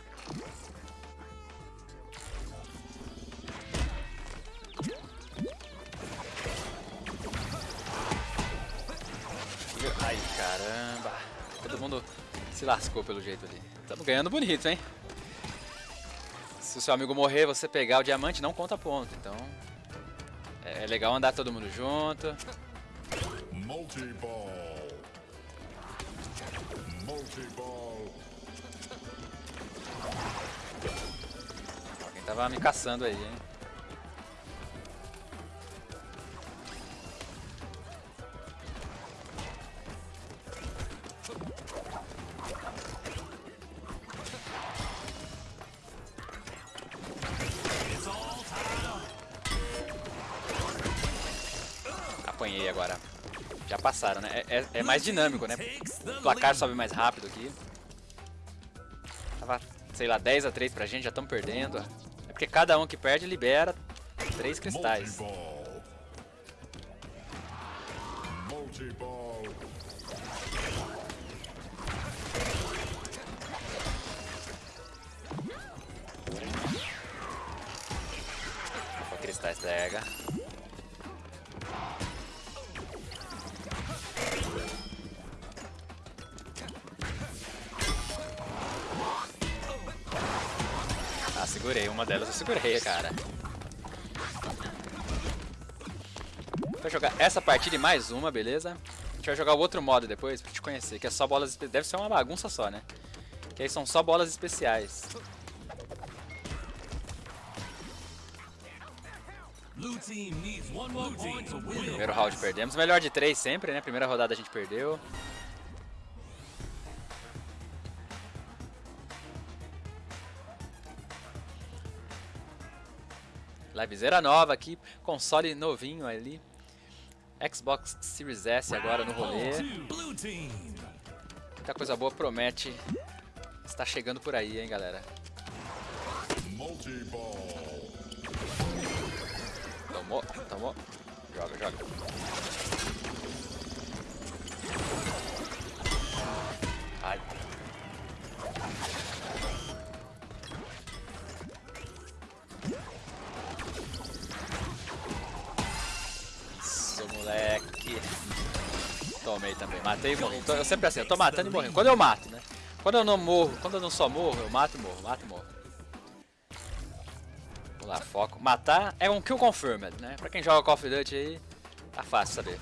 Se lascou pelo jeito ali. Estamos ganhando bonito, hein? Se o seu amigo morrer, você pegar o diamante, não conta ponto. Então, é legal andar todo mundo junto. Multiball. Multiball. Alguém tava me caçando aí, hein? Passaram, né? É, é, é, mais dinâmico, né? O placar sobe mais rápido aqui. Tava, sei lá, 10 a 3 pra gente, já estamos perdendo. É porque cada um que perde libera 3 cristais. cristais pega. Segurei, uma delas eu segurei, cara. Vou jogar essa partida e mais uma, beleza? A gente vai jogar o outro modo depois pra te conhecer, que é só bolas Deve ser uma bagunça só, né? Que aí são só bolas especiais. Primeiro round perdemos. Melhor de três sempre, né? Primeira rodada a gente perdeu. Livezeira nova aqui, console novinho ali. Xbox Series S agora no rolê. Muita coisa boa promete. Está chegando por aí, hein, galera. Multi-ball. Tomou, tomou. Joga, joga. Tomei também. Matei e morri. Tô- Eu sempre assim, eu tô matando e morrendo. Quando eu mato, né? Quando eu não morro, quando eu não só morro, eu mato e morro, mato e morro. Vamos lá, foco. Matar é um kill confirmed, né? Pra quem joga Call of Duty aí, tá fácil saber.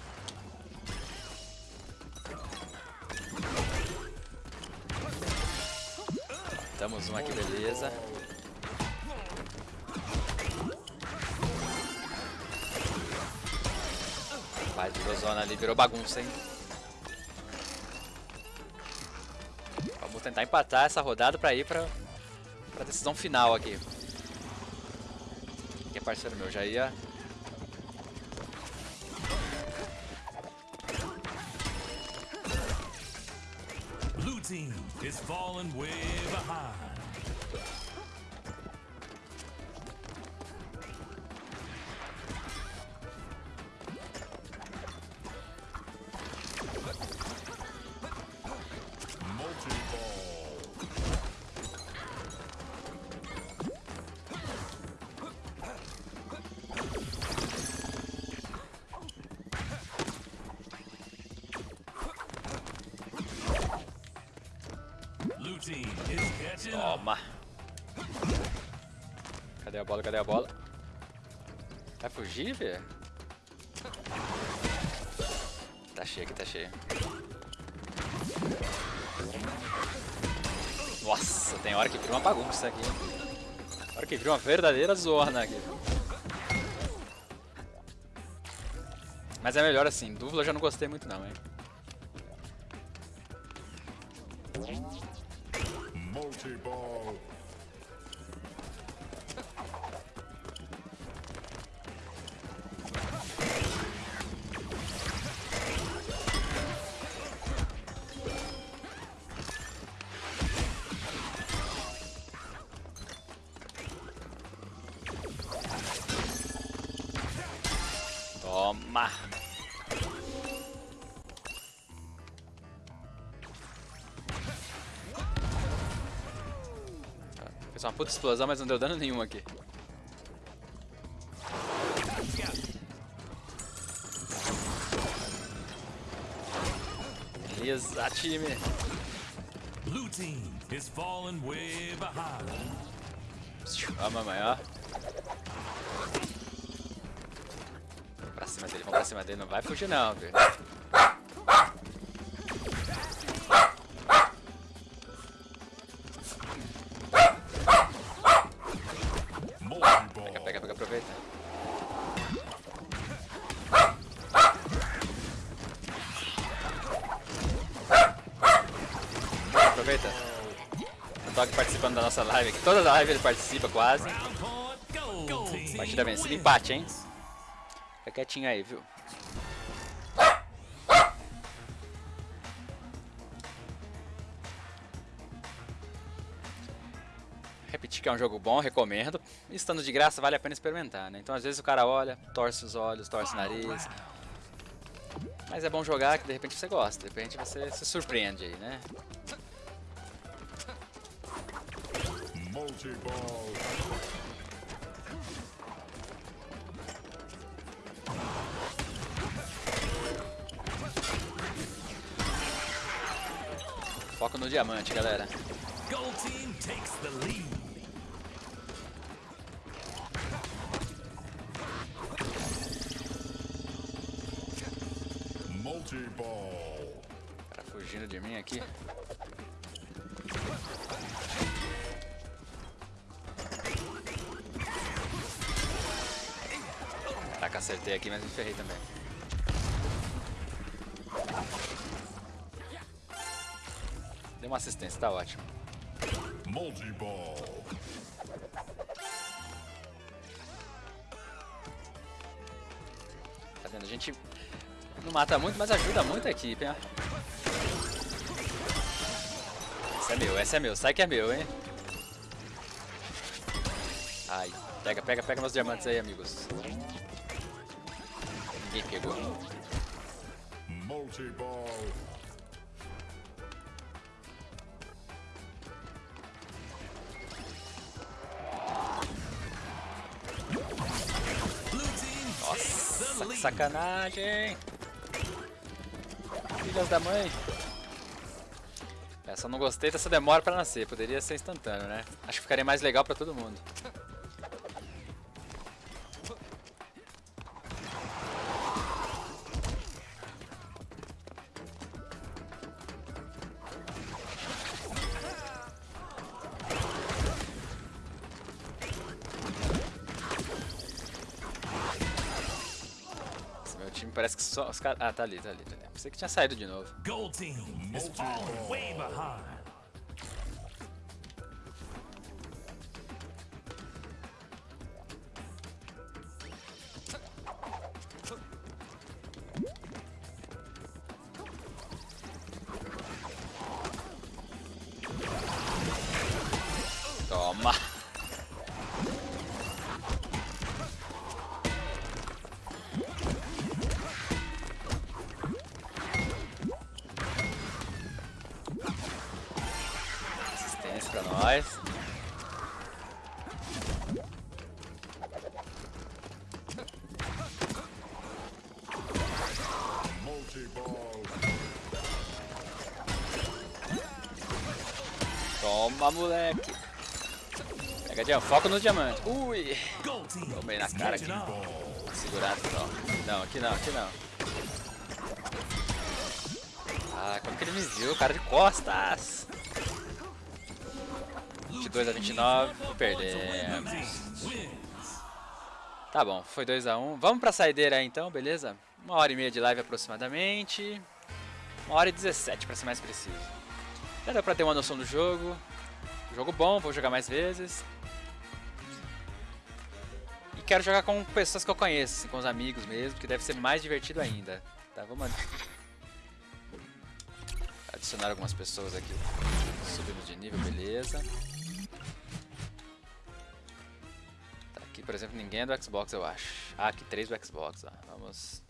Damos uma aqui, beleza. Vai, virou zona ali, virou bagunça, hein? Vamos tentar empatar essa rodada pra ir pra, pra decisão final aqui. Que é parceiro meu, já ia. Blue team is falling way behind. Toma! Cadê a bola? Cadê a bola? Vai fugir, velho? Tá cheio aqui, tá cheio. Nossa, tem hora que vira uma bagunça aqui. Hora que vira uma verdadeira zona aqui. Mas é melhor assim, dupla eu já não gostei muito não, hein? Multi-ball. Puta explosão, mas não deu dano nenhum aqui. Beleza, time. Blue team is falling way behind. Ó, mamãe, ó. Vamos pra cima dele, vamos pra cima dele. Não vai fugir não, velho. Participando da nossa live aqui. Toda live ele participa quase. Partida vencida, empate, hein? Fica quietinho aí, viu? Repetir que é um jogo bom, recomendo. Estando de graça, vale a pena experimentar, né? Então às vezes o cara olha, torce os olhos, torce o nariz. Mas é bom jogar que de repente você gosta, de repente você se surpreende aí, né? Multi-ball. Foco no diamante, galera. Gold team takes the lead. Multi-ball. O cara fugindo de mim aqui. Acertei aqui, mas me ferrei também. Deu uma assistência, tá ótimo. Multi-ball. vendo? A gente não mata muito, mas ajuda muito a equipe, hein? Esse é meu, esse é meu. Sai que é meu, hein? Ai, pega, pega, pega meus diamantes aí, amigos. Ninguém pegou. Multi-ball. Nossa, que sacanagem! Filhas da mãe! Essa eu não gostei dessa demora pra nascer, poderia ser instantâneo, né? Acho que ficaria mais legal pra todo mundo. Os caras... Ah, tá ali, tá ali, tá ali. Pensei que tinha saído de novo. Gold team is falling way behind. Diamante. Foca no diamante. Ui! Tomei na cara aqui. Segurado não. Não, aqui não, aqui não. Ah, como que ele me viu? Cara de costas. 22 a 29, perdemos. Tá bom, foi 2x1. Vamos pra saideira aí então, beleza? Uma hora e meia de live aproximadamente. Uma hora e 17 pra ser mais preciso. Já deu pra ter uma noção do jogo. Jogo bom, vou jogar mais vezes. Quero jogar com pessoas que eu conheço, assim, com os amigos mesmo, que deve ser mais divertido ainda. Tá, vamos ad- adicionar algumas pessoas aqui. Subimos de nível, beleza. Tá, aqui, por exemplo, ninguém é do Xbox, eu acho. Ah, aqui três do Xbox, ó. Vamos...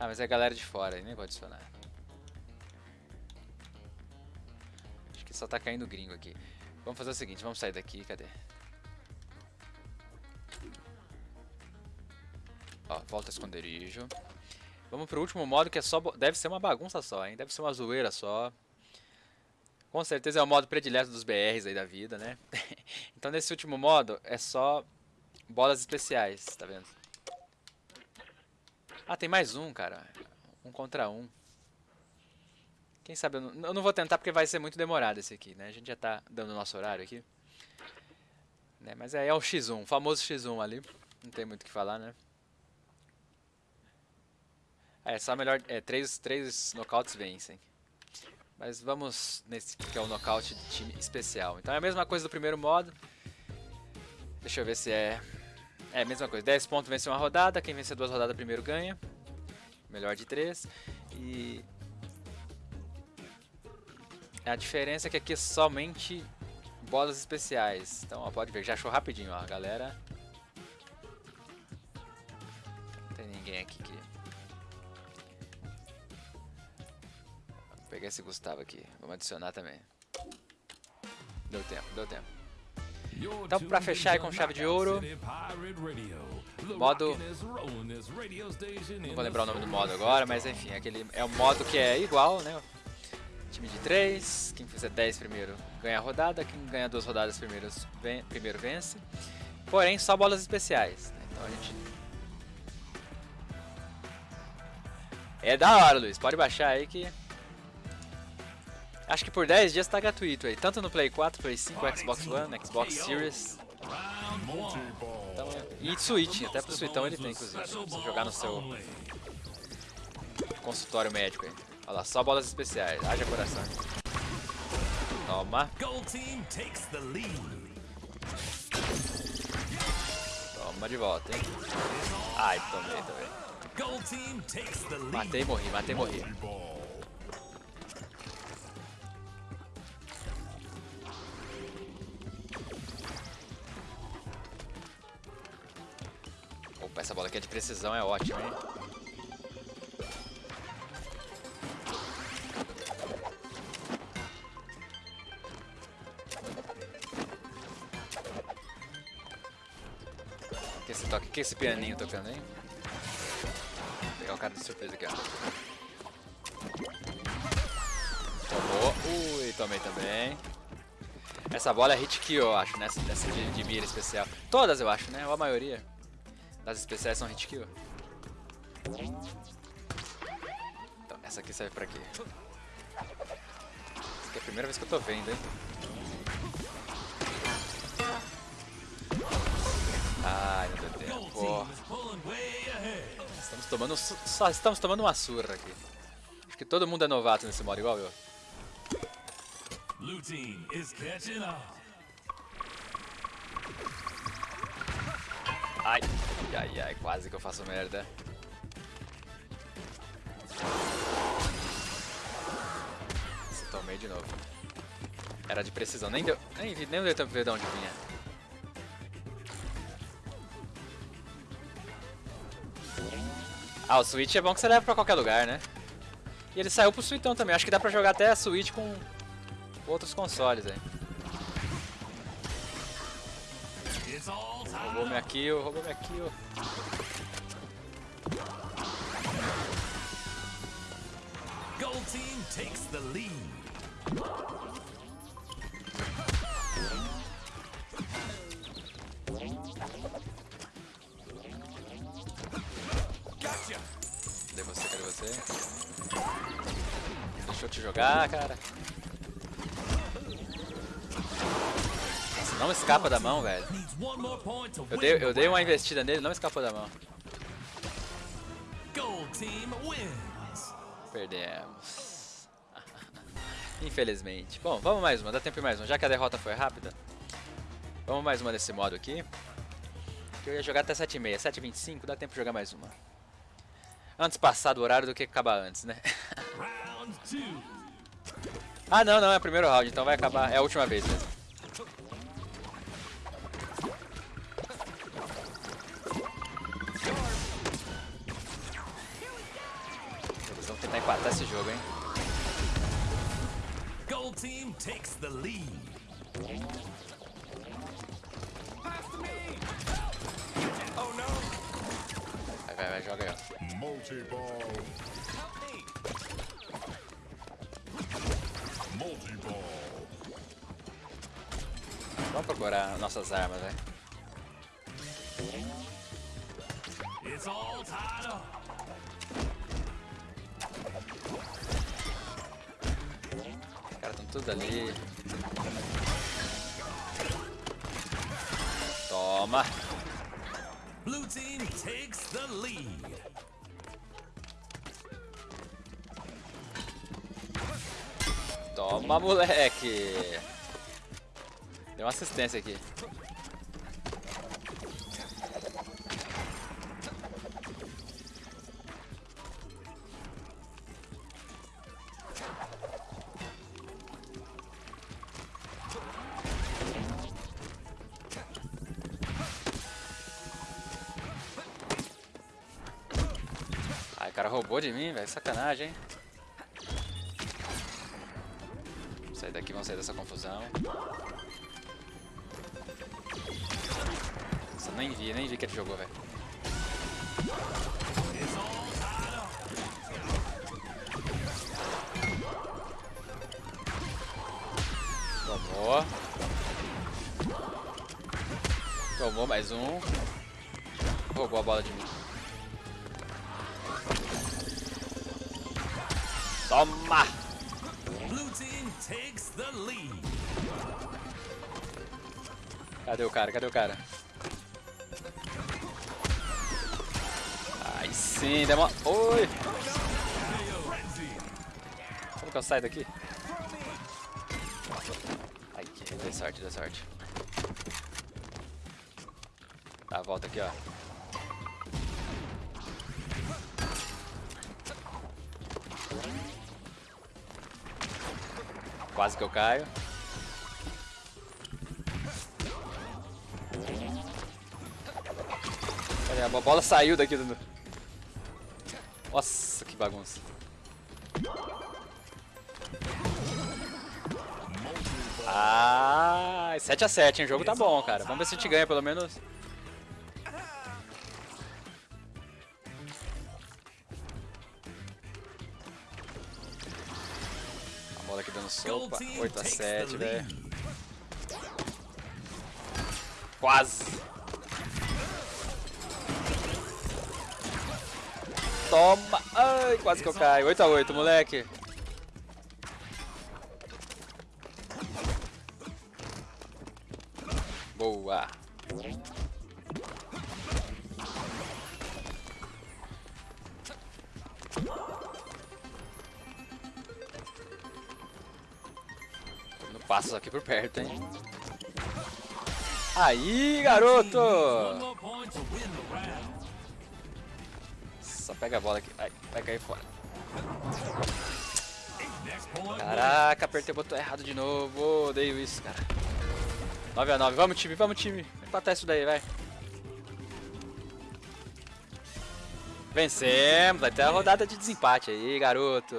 Ah, mas é a galera de fora, aí nem vou adicionar. Acho que só tá caindo gringo aqui. Vamos fazer o seguinte, vamos sair daqui, cadê? Ó, volta esconderijo. Vamos pro último modo que é só. Deve ser uma bagunça só, hein? Deve ser uma zoeira só. Com certeza é o modo predileto dos BRs aí da vida, né? então nesse último modo é só bolas especiais, tá vendo? Ah, tem mais um, cara. Um contra um. Quem sabe eu não, eu não vou tentar porque vai ser muito demorado esse aqui, né? A gente já tá dando o nosso horário aqui. Né? Mas é, é o X1, o famoso X1 ali. Não tem muito o que falar, né? É, só melhor. É, três, três nocautes vencem. Mas vamos nesse que é o nocaute de time especial. Então é a mesma coisa do primeiro modo. Deixa eu ver se é. É a mesma coisa. 10 pontos vence uma rodada. Quem vencer duas rodadas primeiro ganha. Melhor de três. E. A diferença é que aqui é somente bolas especiais. Então, ó, pode ver, já achou rapidinho, ó, galera. Não tem ninguém aqui que. Pegar esse Gustavo aqui, vamos adicionar também. Deu tempo, deu tempo. Então, pra fechar aí com chave de ouro, modo- Não vou lembrar o nome do modo agora, mas enfim, aquele é um modo que é igual, né? Time de 3, quem fizer 10 primeiro ganha a rodada, quem ganha duas rodadas primeiros ven- primeiro vence. Porém, só bolas especiais. né? Então a gente. É da hora, Luiz. Pode baixar aí que. Acho que por 10 dias tá gratuito aí. Tanto no Play 4, Play 5, Xbox One, Xbox Series. Então, e Switch, até pro Switchão ele tem, inclusive. Se você jogar no seu consultório médico aí. Olha lá, só bolas especiais. Haja coração. Toma, toma de volta, hein. Ai, tomei também. Matei e morri, matei e morri. De precisão, é ótima, hein? Que esse toque, que esse pianinho tocando, hein? Vou pegar o cara de surpresa aqui, ó. Tomou. Ui, tomei também. Essa bola é hit kill, eu acho, nessa, nessa de, de mira especial. Todas, eu acho, né? Ou a maioria das especiais são hit kill. Então, essa aqui serve pra quê? Essa aqui é a primeira vez que eu tô vendo, hein? Ai, não deu tempo. Gold Pô, team is pulling way ahead. estamos tomando, só estamos tomando uma surra aqui. Acho que todo mundo é novato nesse modo, igual eu. Blue team is catching up. Ai, ai, ai, quase que eu faço merda. Se tomei de novo. Era de precisão, nem deu, nem, nem deu tempo de ver de onde vinha. Ah, o Switch é bom que você leva pra qualquer lugar, né? E ele saiu pro Switchão também, acho que dá pra jogar até a Switch com outros consoles aí. Roubou minha kill, roubou minha kill. Gold team takes the lead. Gotcha. Cadê você? Cadê você? Deixa eu te jogar, cara. Não escapa da mão, velho. Eu dei, eu dei uma investida nele, não escapou da mão. Perdemos. Infelizmente. Bom, vamos mais uma, dá tempo mais uma. Já que a derrota foi rápida, vamos mais uma desse modo aqui. Que eu ia jogar até 7h30, 7h25, dá tempo de jogar mais uma. Antes passar do horário do que acabar antes, né? Ah, não, não, é o primeiro round, então vai acabar. É a última vez mesmo. The lead. Vai, vai, vai, joga aí, ó. Multi-ball. Multi-ball. Vamos procurar nossas armas, velho. It's all tied up. Tudo ali. Toma! Blue team takes the lead. Toma, moleque! Deu uma assistência aqui. Roubou de mim, velho. Sacanagem, hein? Vamos sair daqui, vamos sair dessa confusão. Nossa, nem vi, nem vi que ele jogou, velho. Tomou. Tomou mais um. Roubou a bola de mim. Takes the lead. Cadê o cara? Cadê o cara? Aí sim, demora. Oi! Como que eu saio daqui? Ai, deu sorte, deu sorte. A volta aqui, ó. Quase que eu caio. A bola saiu daqui do... Nossa, que bagunça. Ah, 7x7, hein? O jogo tá bom, cara. Vamos ver se a gente ganha pelo menos. Sopa. 8x7, velho. Quase. Toma! Ai, quase que eu caio. 8x8, moleque. Aqui por perto, hein? Aí, garoto! Só pega a bola aqui. Ai, vai cair fora. Caraca, apertei o botão errado de novo. Odeio isso, cara. 9x9. Vamos, time, vamos, time. Empatar isso daí, vai. Vencemos. Vai ter a rodada de desempate aí, garoto.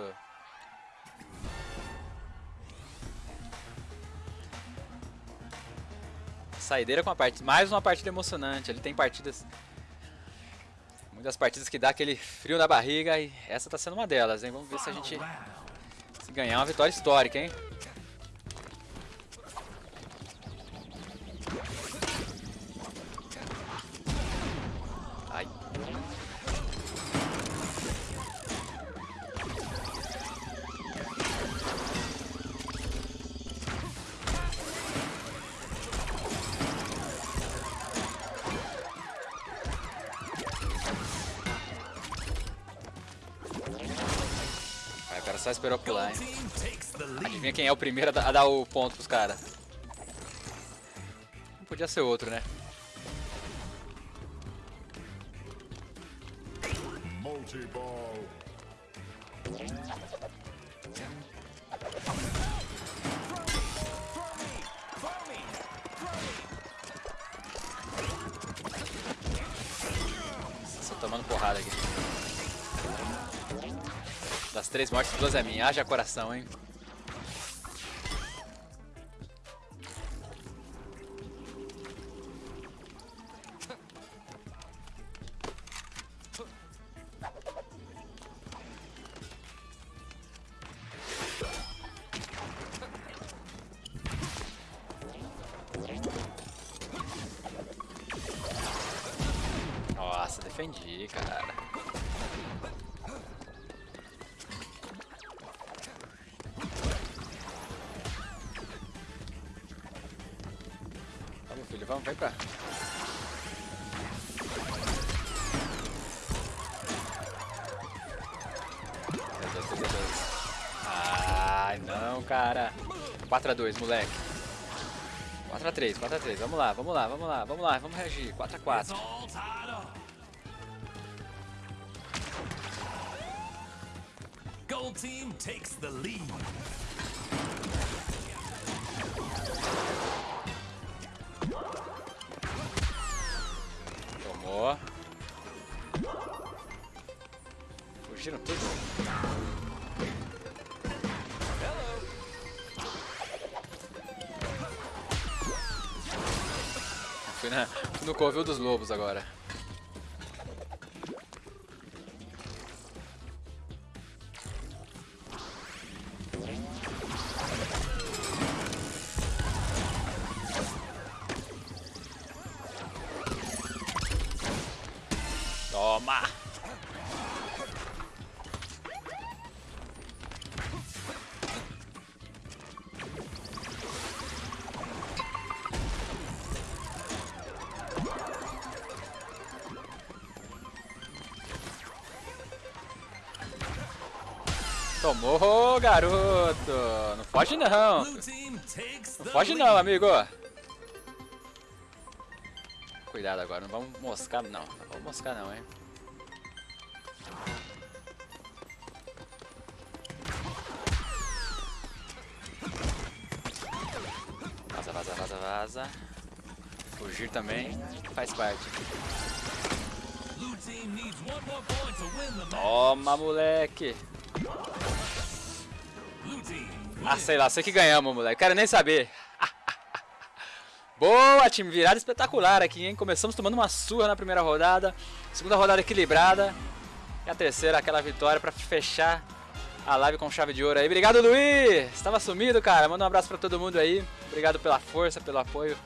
Saideira com a partida. Mais uma partida emocionante. Ele tem partidas. Muitas partidas que dá aquele frio na barriga e essa tá sendo uma delas, hein? Vamos ver se a gente se ganhar uma vitória histórica, hein? Quem é o primeiro a dar- o ponto pros caras? Podia ser outro, né? Multi-ball. Tomando porrada aqui. Das três mortes, duas é minha. Haja coração, hein? 4x2, moleque. 4x3, 4x3. Vamos lá, vamos lá, vamos lá, vamos lá, vamos reagir. 4x4. It's all tied up. Gold team takes the lead. Covil dos lobos agora. Oh, garoto! Não foge não! Não foge não, amigo! Cuidado agora, não vamos moscar não. Não vamos moscar não, hein? Vaza, vaza, vaza, vaza. Fugir também faz parte. Toma, moleque! Ah, sei lá, sei que ganhamos, moleque. Quero nem saber. Boa, time. Virada espetacular aqui, hein? Começamos tomando uma surra na primeira rodada. Segunda rodada equilibrada. E a terceira, aquela vitória pra fechar a live com chave de ouro aí. Obrigado, Luiz! Estava sumido, cara. Manda um abraço pra todo mundo aí. Obrigado pela força, pelo apoio,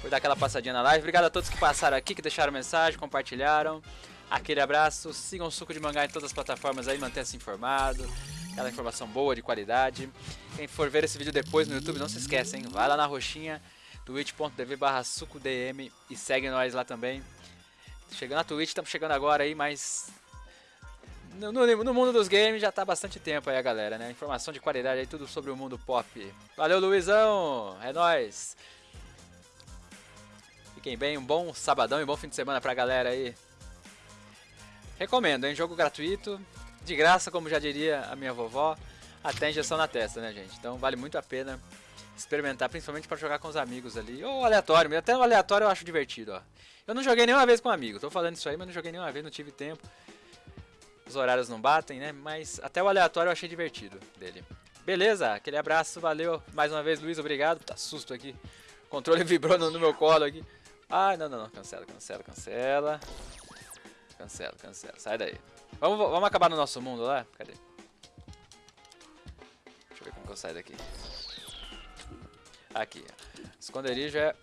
por dar aquela passadinha na live. Obrigado a todos que passaram aqui, que deixaram mensagem, compartilharam. Aquele abraço. Sigam o Suco de Mangá em todas as plataformas aí, mantenha-se informado. Aquela informação boa, de qualidade. Quem for ver esse vídeo depois no YouTube, não se esqueça, hein? Vai lá na roxinha, twitch.tv barra sucodm e segue nós lá também. Chegando na Twitch, estamos chegando agora aí, mas no, no- no mundo dos games já tá há bastante tempo aí a galera, né? Informação de qualidade aí, tudo sobre o mundo pop. Valeu, Luizão! É nóis! Fiquem bem, um bom sabadão e um bom fim de semana pra galera aí. Recomendo, hein? Jogo gratuito, de graça, como já diria a minha vovó, até injeção na testa, né, gente? Então vale muito a pena experimentar, principalmente pra jogar com os amigos ali. Ou aleatório, até o aleatório eu acho divertido, ó. Eu não joguei nenhuma vez com um amigo, tô falando isso aí, mas não joguei nenhuma vez, não tive tempo. Os horários não batem, né? Mas até o aleatório eu achei divertido dele. Beleza, aquele abraço, valeu. Mais uma vez, Luiz, obrigado. Tá susto aqui. O controle vibrou no, no meu colo aqui. Ah, não, não, não. Cancela, cancela, cancela. Cancela, cancela. Sai daí. Vamos, vamos acabar no nosso mundo lá? Cadê? Deixa eu ver como que eu saio daqui. Aqui. Esconderijo é,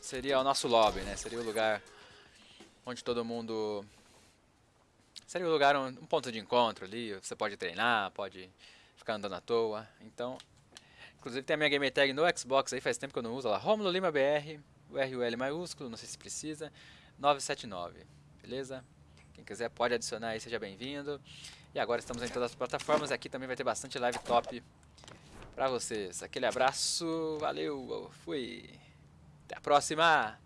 seria o nosso lobby, né? Seria o lugar onde todo mundo Seria um lugar, um, um ponto de encontro ali, você pode treinar, pode ficar andando à toa. Então, inclusive tem a minha gamer tag no Xbox aí, faz tempo que eu não uso, lá, Romulo Lima BR, o RUL maiúsculo, não sei se precisa, 979, beleza? Quem quiser pode adicionar aí, seja bem-vindo. E agora estamos em todas as plataformas, aqui também vai ter bastante live top pra vocês. Aquele abraço, valeu, fui, até a próxima!